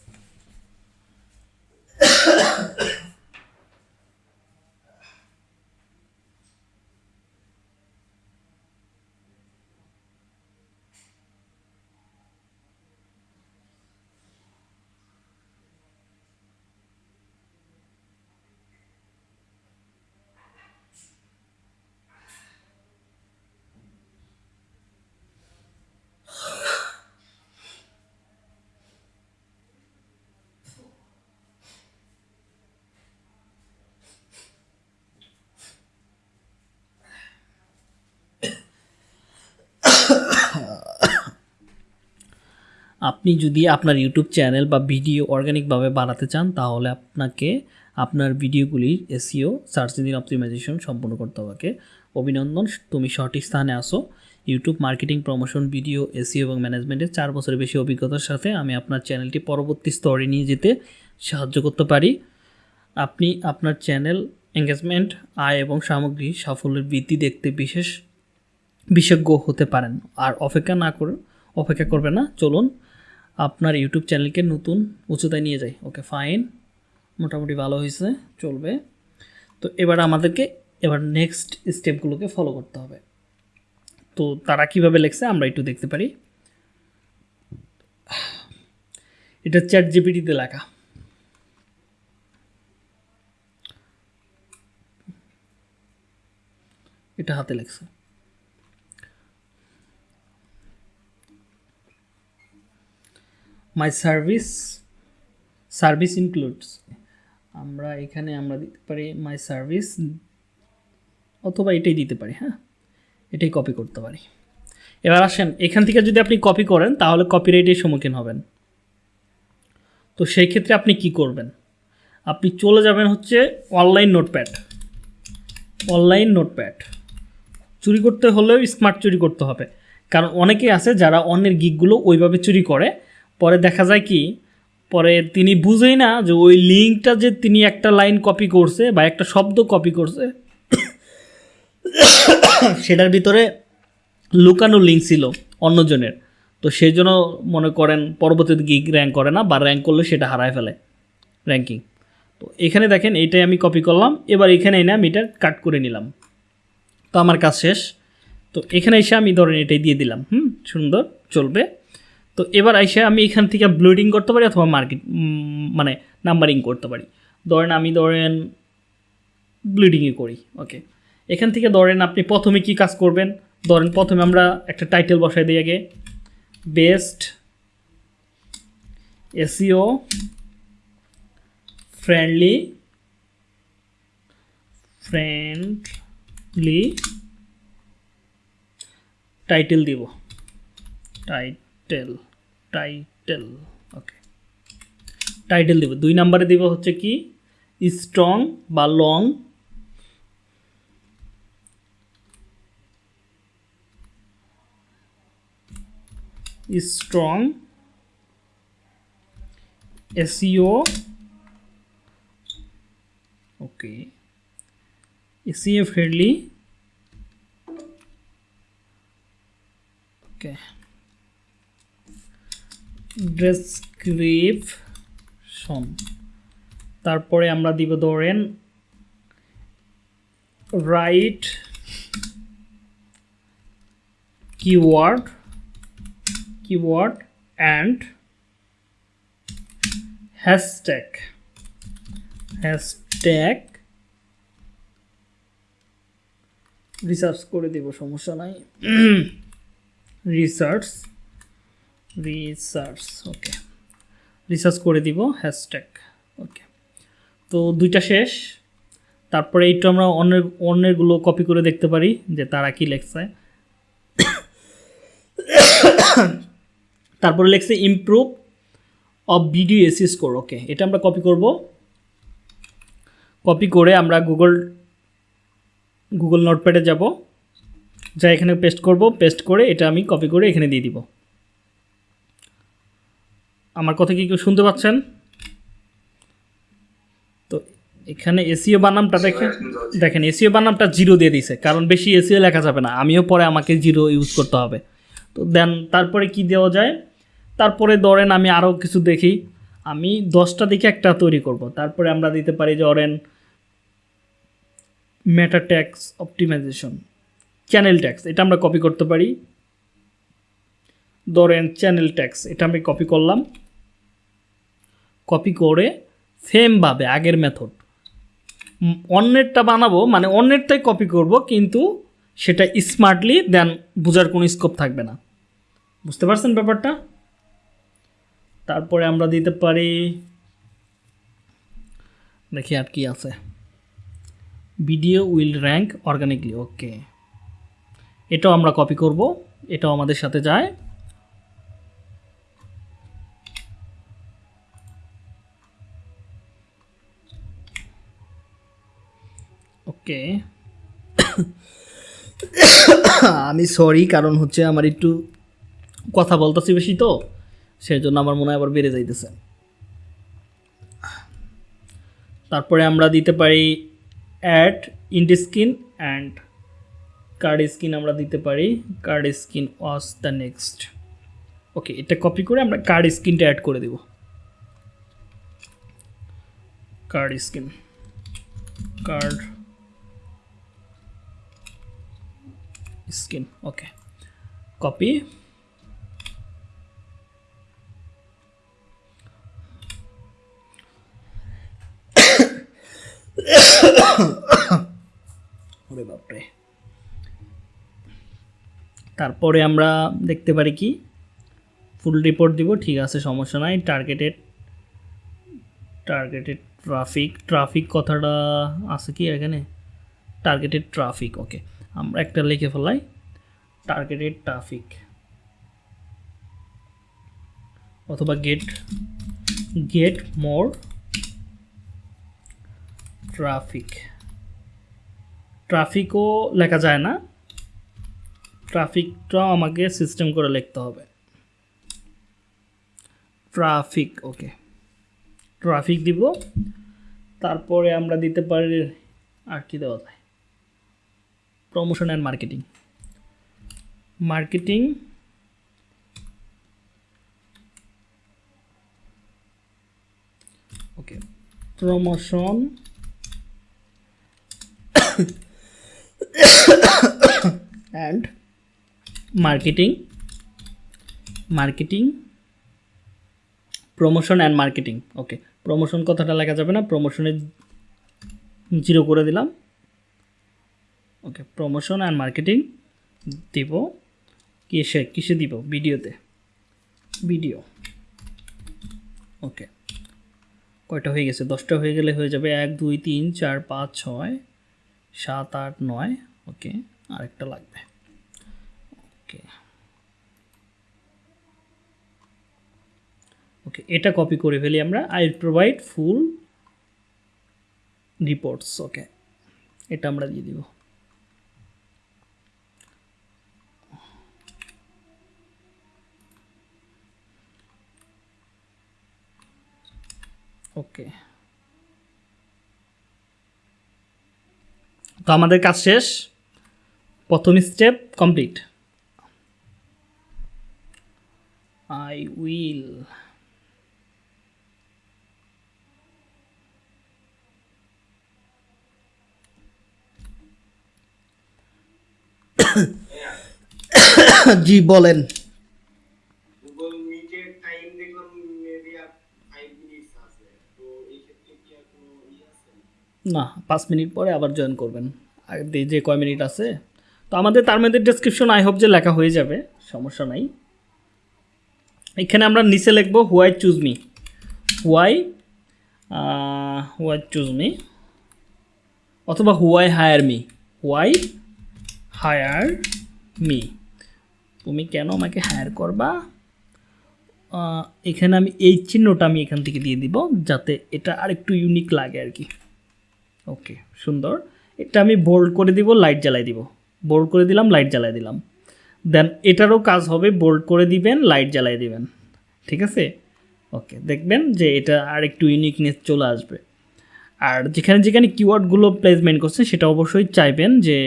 আপনি যদি আপনার ইউটিউব চ্যানেল বা ভিডিও অর্গানিকভাবে বাড়াতে চান, তাহলে আপনাকে আপনার ভিডিওগুলির এসিও সার্চ ইঞ্জিন অপটিমাইজেশন সম্পূর্ণ করতে হবে। অভিনন্দন, তুমি সঠিক স্থানে আসো। YouTube marketing promotion video SEO এবং ম্যানেজমেন্টের চার বছরের বেশি অভিজ্ঞতার সাথে আমি আপনার চ্যানেলটি পরবর্তী স্তরে নিয়ে যেতে সাহায্য করতে পারি। আপনি আপনার চ্যানেল এঙ্গেজমেন্ট আয় এবং সামগ্রী সাফল্যের বৃদ্ধি দেখতে বিশেষ, বিশেষজ্ঞ হতে পারেন। আর অপেক্ষা না করে, অপেক্ষা করবে না। চলুন আপনার ইউটিউব চ্যানেলকে নতুন উচ্চতায় নিয়ে যায় ওকে ফাইন মোটামুটি ভালো হয়েছে, চলবে। তো এবার আমাদেরকে, এবার নেক্সট স্টেপগুলোকে ফলো করতে হবে। তো তারা কীভাবে লেখছে আমরা একটু দেখতে পারি। এটা চ্যাট জিপিটিতে লেখা। এটা হাতে লেখছে। মাই সার্ভিস সার্ভিস ইনক্লুডস আমরা এখানে আমরা দিতে পারি মাই সার্ভিস অথবা এটাই দিতে পারি হ্যাঁ? এটাই কপি করতে পারি। এবার আসেন, এখান থেকে যদি আপনি কপি করেন, তাহলে কপিরাইটের সম্মুখীন হবেন। তো সেই ক্ষেত্রে আপনি কি করবেন? আপনি চলে যাবেন হচ্ছে অনলাইন নোটপ্যাড অনলাইন নোটপ্যাড চুরি করতে হলেও স্মার্ট চুরি করতে হবে। কারণ অনেকেই আছে যারা অন্যের গিকগুলো ওইভাবে চুরি করে পরে দেখা যায় কি, পরে তিনি বুঝেই না যে ওই লিঙ্কটা যে তিনি একটা লাইন কপি করছে বা একটা শব্দ কপি করছে, সেটার ভিতরে লুকানো লিঙ্ক ছিল অন্যজনের। তো সেই জন্য মনে করেন পরবর্তীতে গিগ র্যাঙ্ক করে না বা র্যাঙ্ক করলে সেটা হারায় ফেলে র্যাঙ্কিং তো এখানে দেখেন এইটাই আমি কপি করলাম, এবার এখানে এনে আমি এটা কাট করে নিলাম। তো আমার কাজ শেষ। তো এখানে এসে আমি ধরেন এটাই দিয়ে দিলাম। হুম, সুন্দর, চলবে। তো এবার এসে আমি এখান থেকে ব্লোডিং করতে পারি অথবা মার্কেট মানে নাম্বারিং করতে পারি। ধরেন আমি ধরেন ব্লিডিংই করি ওকে এখান থেকে ধরেন আপনি প্রথমে কি কাজ করবেন? ধরেন প্রথমে আমরা একটা টাইটেল বসাই দিই আগে। Best SEO friendly friendly title দিব। টাইটেল টাইটেল ওকে টাইটেল দিব। দুই নাম্বারে দিব হচ্ছে কি? স্ট্রং বা long strong SEO okay SEO friendly okay description তারপরে আমরা দিব ধরেন right keyword keyword and hashtag hashtag research করে দেব, সমস্যা নাই। রিসার্চ রিসার্চ ওকে রিসার্চ করে দিব হ্যাশট্যাগ ওকে তো দুইটা শেষ, তারপরে একটু আমরা অন্যের, অন্যেরগুলো কপি করে দেখতে পারি যে তারা কি লেখছে। তারপরে লেখছে improve of video SEO score okay এটা আমরা কপি করব। কপি করে আমরা গুগল গুগল নোটপ্যাডে যাব। যা এখানে পেস্ট করব পেস্ট করে এটা আমি কপি করে এখানে দিয়ে দিব। আমার কথা কি কেউ শুনতে পাচ্ছেন? তো এখানে এসিও বানামটা দেখেন। দেখেন এসিও বানামটা জিরো দিয়ে দিছে কারণ বেশি এসিও লেখা যাবে না। আমিও পরে আমাকে জিরো ইউজ করতে হবে। তো দেন তারপরে কি দেওয়া যায়? তারপরে ধরেন আমি আরও কিছু দেখি। আমি দশটা দেখে একটা তৈরি করব। তারপরে আমরা দিতে পারি যে ধরেন meta tags optimization channel tags এটা আমরা কপি করতে পারি। ধরেন চ্যানেল ট্যাক্স এটা আমি কপি করলাম। কপি করে সেমভাবে আগের মেথড অন্যেরটা বানাবো মানে অন্যেরটাই কপি করব, কিন্তু সেটা স্মার্টলি দেন বোঝার কোনো স্কোপ থাকবে না। বুঝতে পারছেন ব্যাপারটা? তারপরে আমরা দিতে পারি, দেখি আর কি আছে। Video will rank organically okay এটাও আমরা কপি করব, এটাও আমাদের সাথে যায়। ওকে। আমি সরি কারণ হচ্ছে আমার একটু কথা বলতেছি বেশি তো সেই জন্য আমার মনে হয় আবার বেড়ে যাইতেছে। তারপরে আমরা দিতে পারি add end screen and card screen আমরা দিতে পারি card screen was the next okay, এটা কপি করে আমরা কার্ড স্কিনটা অ্যাড করে দেব। কার্ড স্কিন কার্ড কপি ওরে বাপরে। তারপরে আমরা দেখতে পারি কি? ফুল রিপোর্ট দিব, ঠিক আছে, সমস্যা নাই। টার্গেটেড টার্গেটেড ট্রাফিক ট্রাফিক কথাটা আছে কি এখানে? টার্গেটেড ট্রাফিক ওকে আমরা একটা লিখে ফেলাই টার্গেটেড ট্রাফিক অথবা গেট গেট মোর ট্রাফিক ট্রাফিকও লেখা যায় না ট্রাফিকটাও আমাকে সিস্টেম করে লিখতে হবে। ট্রাফিক ওকে ট্রাফিক দিব, তারপরে আমরা দিতে পারি আর কি দেওয়া যায়? Promotion and marketing marketing okay promotion and marketing marketing promotion and marketing okay promotion কথাটা লেখা যাবে না। প্রমোশনে জিরো করে দিলাম। ওকে প্রমোশন অ্যান্ড মার্কেটিং দিব। কিসে কিসে দিব? ভিডিওতে। ভিডিও। ওকে কয়টা হয়ে গেছে? দশটা হয়ে গেলে হয়ে যাবে এক, দুই, তিন, চার, পাঁচ, ছয়, সাত, আট, নয়। ওকে আরেকটা লাগবে। ওকে ওকে এটা কপি করে ফেলি আমরা। I provide full reports okay এটা আমরা দিয়ে দিব। ওকে তো আমাদের কাজ শেষ। প্রথম step complete I will G বলেন গুগল মিটের টাইম দেখলাম মেবি আর ফাইভ মিনিটস আছে তো এই ক্ষেত্রে কি আর কোনো ইয়ে আছে না, পাঁচ মিনিট পরে আবার জয়েন করবেন। আর যে- কয় মিনিট আছে। তো আমাদের তার মধ্যে ডেসক্রিপশন আই হোপ যে লেখা হয়ে যাবে, সমস্যা নাই। এখানে আমরা নিচে লিখব why choose me why why choose me অথবা why hire me why hire me তুমি কেন আমাকে হায়ার করবা? এখানে আমি এই চিহ্নটা আমি এখান থেকে দিয়ে দিব, যাতে এটা আরেকটু ইউনিক লাগে আর কি। ওকে সুন্দর। এটা আমি বোল্ড করে দিব লাইট জ্বালাই দিব। বোল্ড করে দিলাম লাইট জ্বালাই দিলাম। দেন এটারও কাজ হবে বোল্ড করে দিবেন লাইট জ্বালাই দিবেন। ঠিক আছে? ওকে দেখবেন যে এটা আর একটু ইউনিকনেস চলে আসবে। আর যেখানে যেখানে কিওয়ার্ডগুলো প্লেসমেন্ট করছে, সেটা অবশ্যই চাইবেন যে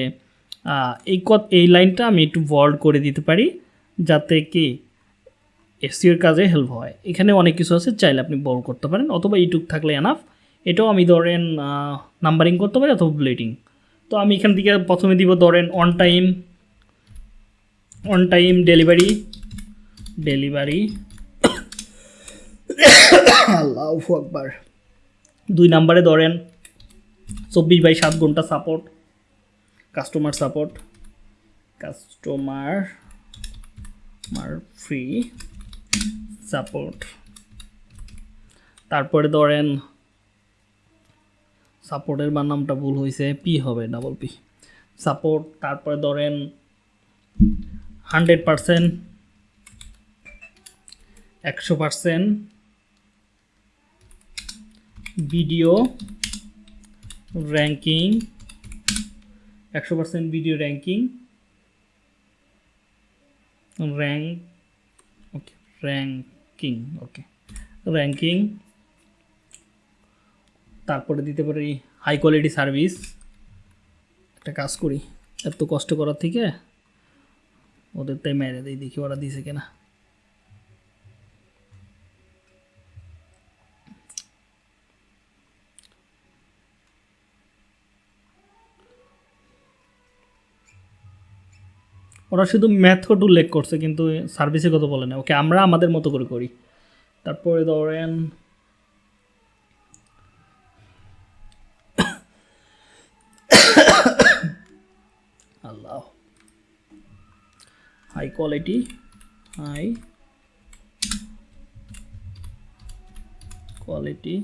এই কত এই লাইনটা আমি একটু বোল্ড করে দিতে পারি, যাতে কি এসিওর কাজে হেল্প হয়। এখানে অনেক কিছু আছে, চাইলে আপনি বল করতে পারেন, অথবা ইউটিউব থাকলে এনাফ এটাও আমি ধরেন নাম্বারিং করতে পারি অথবা ব্লেডিং তো আমি এখান থেকে প্রথমে দিব ধরেন on time on time delivery delivery আল্লাহ আকবার। দুই নাম্বারে ধরেন চব্বিশ বাই সাত ঘণ্টা সাপোর্ট কাস্টমার সাপোর্ট কাস্টমার মার ফ্রি সাপোর্ট তারপরে ধরেন সাপোর্টের বার নামটা ভুল হয়েছে পি হবে ডাবল পি সাপোর্ট তারপরে ধরেন হান্ড্রেড পারসেন্ট একশো পারসেন্ট ভিডিও র্যাঙ্কিং একশো percent video ranking rank okay ranking okay ranking তারপরে দিতে পারি হাই কোয়ালিটি সার্ভিস একটা কাজ করি, এত কষ্ট করার থেকে ওদের তাই মেরে দিই, দেখি ওরা দিছে কিনা। ওরা শুধু মেথড উল্লেখ করছে, কিন্তু সার্ভিসের কথা বলে না। ওকে আমরা আমাদের মতো করে করি। তারপরে ধরেন আল্লাহ high quality high quality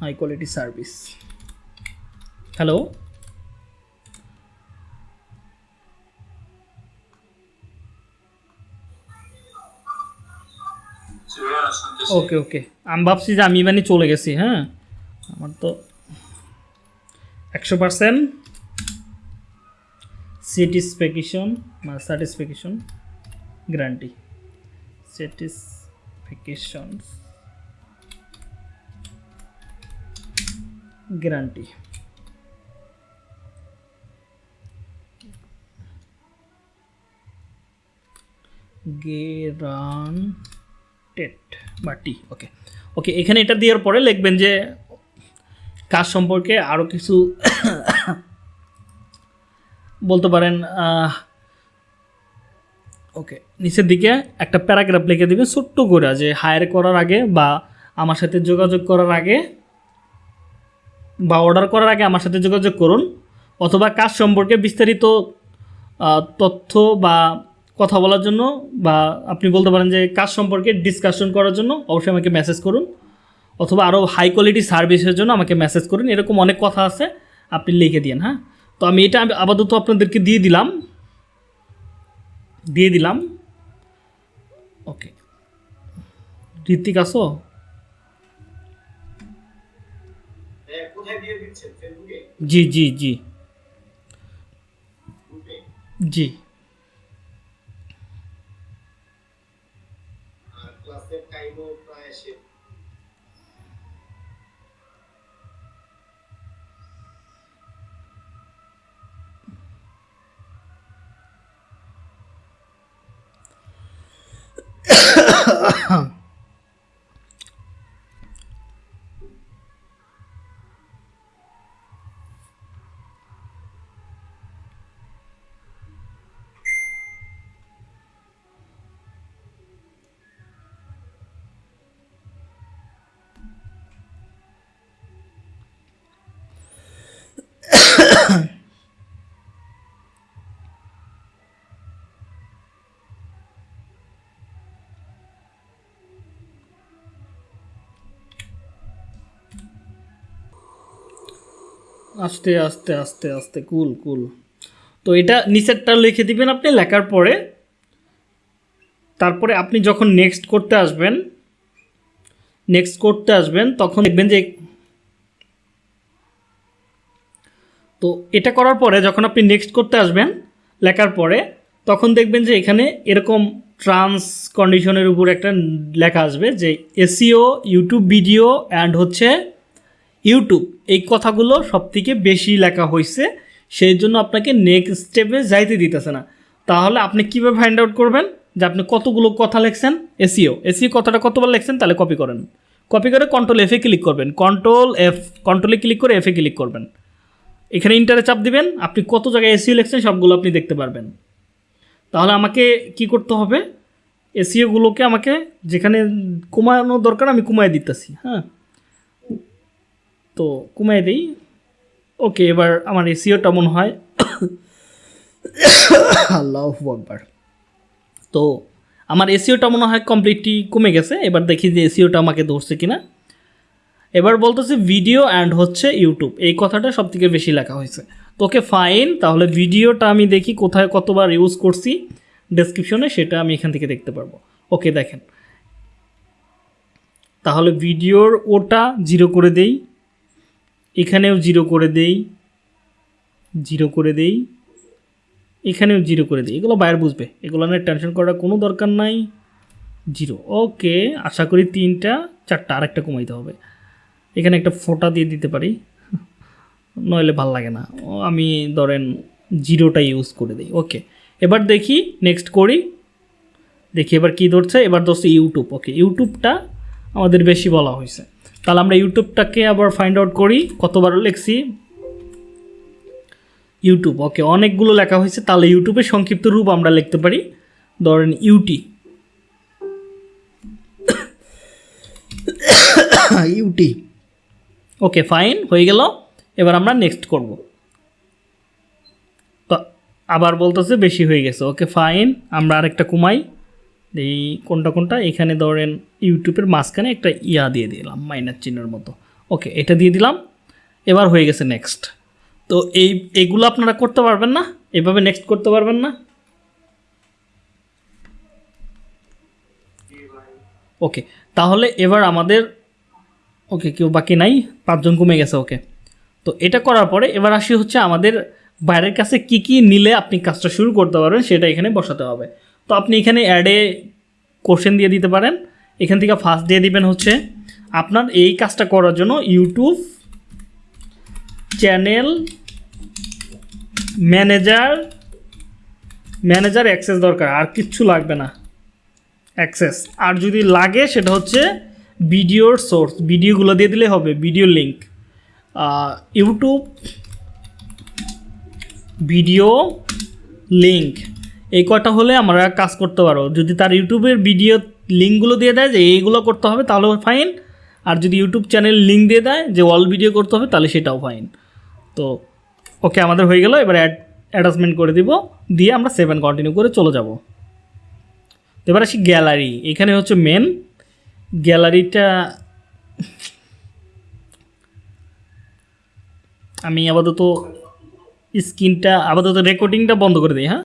high quality service hello okay okay আমি ভাবছি যে আমি মানে চলে গেছি হ্যাঁ? আমার তো একশো পার্সেন্ট স্যাটিসফ্যাকশন মানে satisfaction guarantee satisfaction guarantee guaranteed বা টি ওকে ওকে এখানে এটা দেওয়ার পরে লিখবেন যে কাজ সম্পর্কে আরও কিছু বলতে পারেন ওকে, নিচের দিকে একটা প্যারাগ্রাফ লিখে দিবেন ছোট্ট করে যে হায়ার করার আগে বা আমার সাথে যোগাযোগ করার আগে বা অর্ডার করার আগে আমার সাথে যোগাযোগ করুন অথবা কাজ সম্পর্কে বিস্তারিত তথ্য বা কথা বলার জন্য বা আপনি বলতে পারেন যে কাজ সম্পর্কে ডিসকাশন করার জন্য অবশ্যই আমাকে মেসেজ করুন। অথবা আরও হাই কোয়ালিটি সার্ভিসের জন্য আমাকে মেসেজ করুন এরকম অনেক কথা আছে আপনি লিখে দিন হ্যাঁ? তো আমি এটা আমি আপাতত আপনাদেরকে দিয়ে দিলাম। দিয়ে দিলাম। ওকে। ঋত্বিক আসো। হ্যাঁ, জি জি জি। জি। আস্তে আস্তে আস্তে আস্তে, কুল কুল। তো এটা নিচেরটা লিখে দিবেন আপনি, লেখার পরে। তারপরে আপনি যখন নেক্সট করতে আসবেন নেক্সট করতে আসবেন, তখন দেখবেন যে তো এটা করার পরে যখন আপনি নেক্সট করতে আসবেন, লেখার পরে, তখন দেখবেন যে এখানে এরকম ট্রান্স কন্ডিশনের উপর একটা লেখা আসবে যে এসিও ইউটিউব ভিডিও অ্যান্ড হচ্ছে ইউটিউব এই কথাগুলো সব থেকে বেশি লেখা হয়েছে সেই জন্য আপনাকে নেক্সট স্টেপে যাইতে দিতেছে না। তাহলে আপনি কীভাবে ফাইন্ড আউট করবেন যে আপনি কতগুলো কথা লিখছেন? এসিও এসিও কথাটা কতবার লিখছেন তাহলে কপি করেন। কপি করে কন্ট্রোল এফে ক্লিক করবেন। কন্ট্রোল এফ কন্ট্রোলে ক্লিক করে এফে ক্লিক করবেন। এখানে ইন্টারে চাপ দিবেন, আপনি কত জায়গায় এসিও লিখছেন সবগুলো আপনি দেখতে পারবেন। তাহলে আমাকে কি করতে হবে? এসিওগুলোকে আমাকে যেখানে কমানো দরকার আমি কমায় দিতেছি হ্যাঁ? তো কমায় দিই। ওকে, এবার আমার এসিওটা মনে হয়। আল্লাহ আকবার। তো আমার এসিওটা মনে হয় কমপ্লিটলি কমে গেছে। এবার দেখি যে এসিওটা আমাকে ধরছে কিনা। এবার বলতেছে ভিডিও অ্যান্ড হচ্ছে ইউটিউব এই কথাটা সব থেকে বেশি লেখা হয়েছে। তো ওকে ফাইন তাহলে ভিডিওটা আমি দেখি কোথায় কতবার ইউজ করছি। ডেসক্রিপশনে সেটা আমি এখান থেকে দেখতে পারব। ওকে, দেখেন। তাহলে ভিডিওর ওটা জিরো করে দেই। এখানেও জিরো করে দেই, জিরো করে দেই, এখানেও জিরো করে দিই। এগুলো বাইরে বুঝবে। এগুলো নিয়ে টেনশন করার কোনো দরকার নাই, জিরো। ওকে, আশা করি তিনটা, চারটা আরেকটা কমাইতে হবে। এখানে একটা ফোটা দিয়ে দিতে পারি। নইলে ভালো লাগে না। আমি ধরেন জিরোটা ইউজ করে দিই। ওকে, এবার দেখি নেক্সট করি। দেখি এবার কী ধরছে। এবার ধরছে ইউটিউব ওকে ইউটিউবটা আমাদের বেশি বলা হয়েছে তাহলে আমরা ইউটিউবটাকে আবার ফাইন্ড আউট করি কতবার লিখছি। ইউটিউব ওকে অনেকগুলো লেখা হয়েছে তাহলে ইউটিউবের সংক্ষিপ্ত রূপ আমরা লিখতে পারি। ধরেন ইউটি। ইউটি। ওকে ফাইন হয়ে গেল। এবার আমরা নেক্সট করব। তো আবার বলতেছে বেশি হয়ে গেছে ওকে ফাইন আমরা আরেকটা কমাই। এই কোনটা কোনটা? এখানে ধরেন ইউটিউবের মাঝখানে একটা ইয়া দিয়ে দিলাম মাইনার চিহ্নের মতো। ওকে, এটা দিয়ে দিলাম। এবার হয়ে গেছে নেক্সট তো এই, এগুলো আপনারা করতে পারবেন না, এভাবে নেক্সট করতে পারবেন না। ওকে, তাহলে এবার আমাদের, ওকে, কেউ বাকি নাই, পাঁচজন কমে গেছে, ওকে। তো এটা করার পরে এবার আসি হচ্ছে আমাদের বাইরের কাছে কি কি নিলে আপনি কাজটা শুরু করতে পারবেন, সেটা এখানে বসাতে হবে। তো আপনি এখানে অ্যাডে কোশ্চেন দিয়ে দিতে পারেন। এখান থেকে ফার্স্ট দিয়ে দিবেন হচ্ছে আপনার এই কাজটা করার জন্য YouTube channel manager manager access দরকার, আর কিচ্ছু লাগবে না। অ্যাক্সেস আর যদি লাগে সেটা হচ্ছে ভিডিওর সোর্স ভিডিওগুলো দিয়ে দিলে হবে video link YouTube video link এই কটা হলে আমরা কাজ করতে পারো যদি তার ইউটিউবের ভিডিও লিঙ্কগুলো দিয়ে দেয় যে এইগুলো করতে হবে তাহলে ফাইন আর যদি ইউটিউব চ্যানেল লিঙ্ক দিয়ে দেয় যে অল ভিডিও করতে হবে, তাহলে সেটাও ফাইন তো ওকে আমাদের হয়ে গেল। এবার অ্যাড অ্যাটাচমেন্ট করে দিব। দিয়ে আমরা সেভেন কন্টিনিউ করে চলে যাব। এবার আসি গ্যালারি এখানে হচ্ছে মেন গ্যালারিটা আমি আপাতত স্ক্রিনটা আপাতত রেকর্ডিংটা বন্ধ করে দিই হ্যাঁ?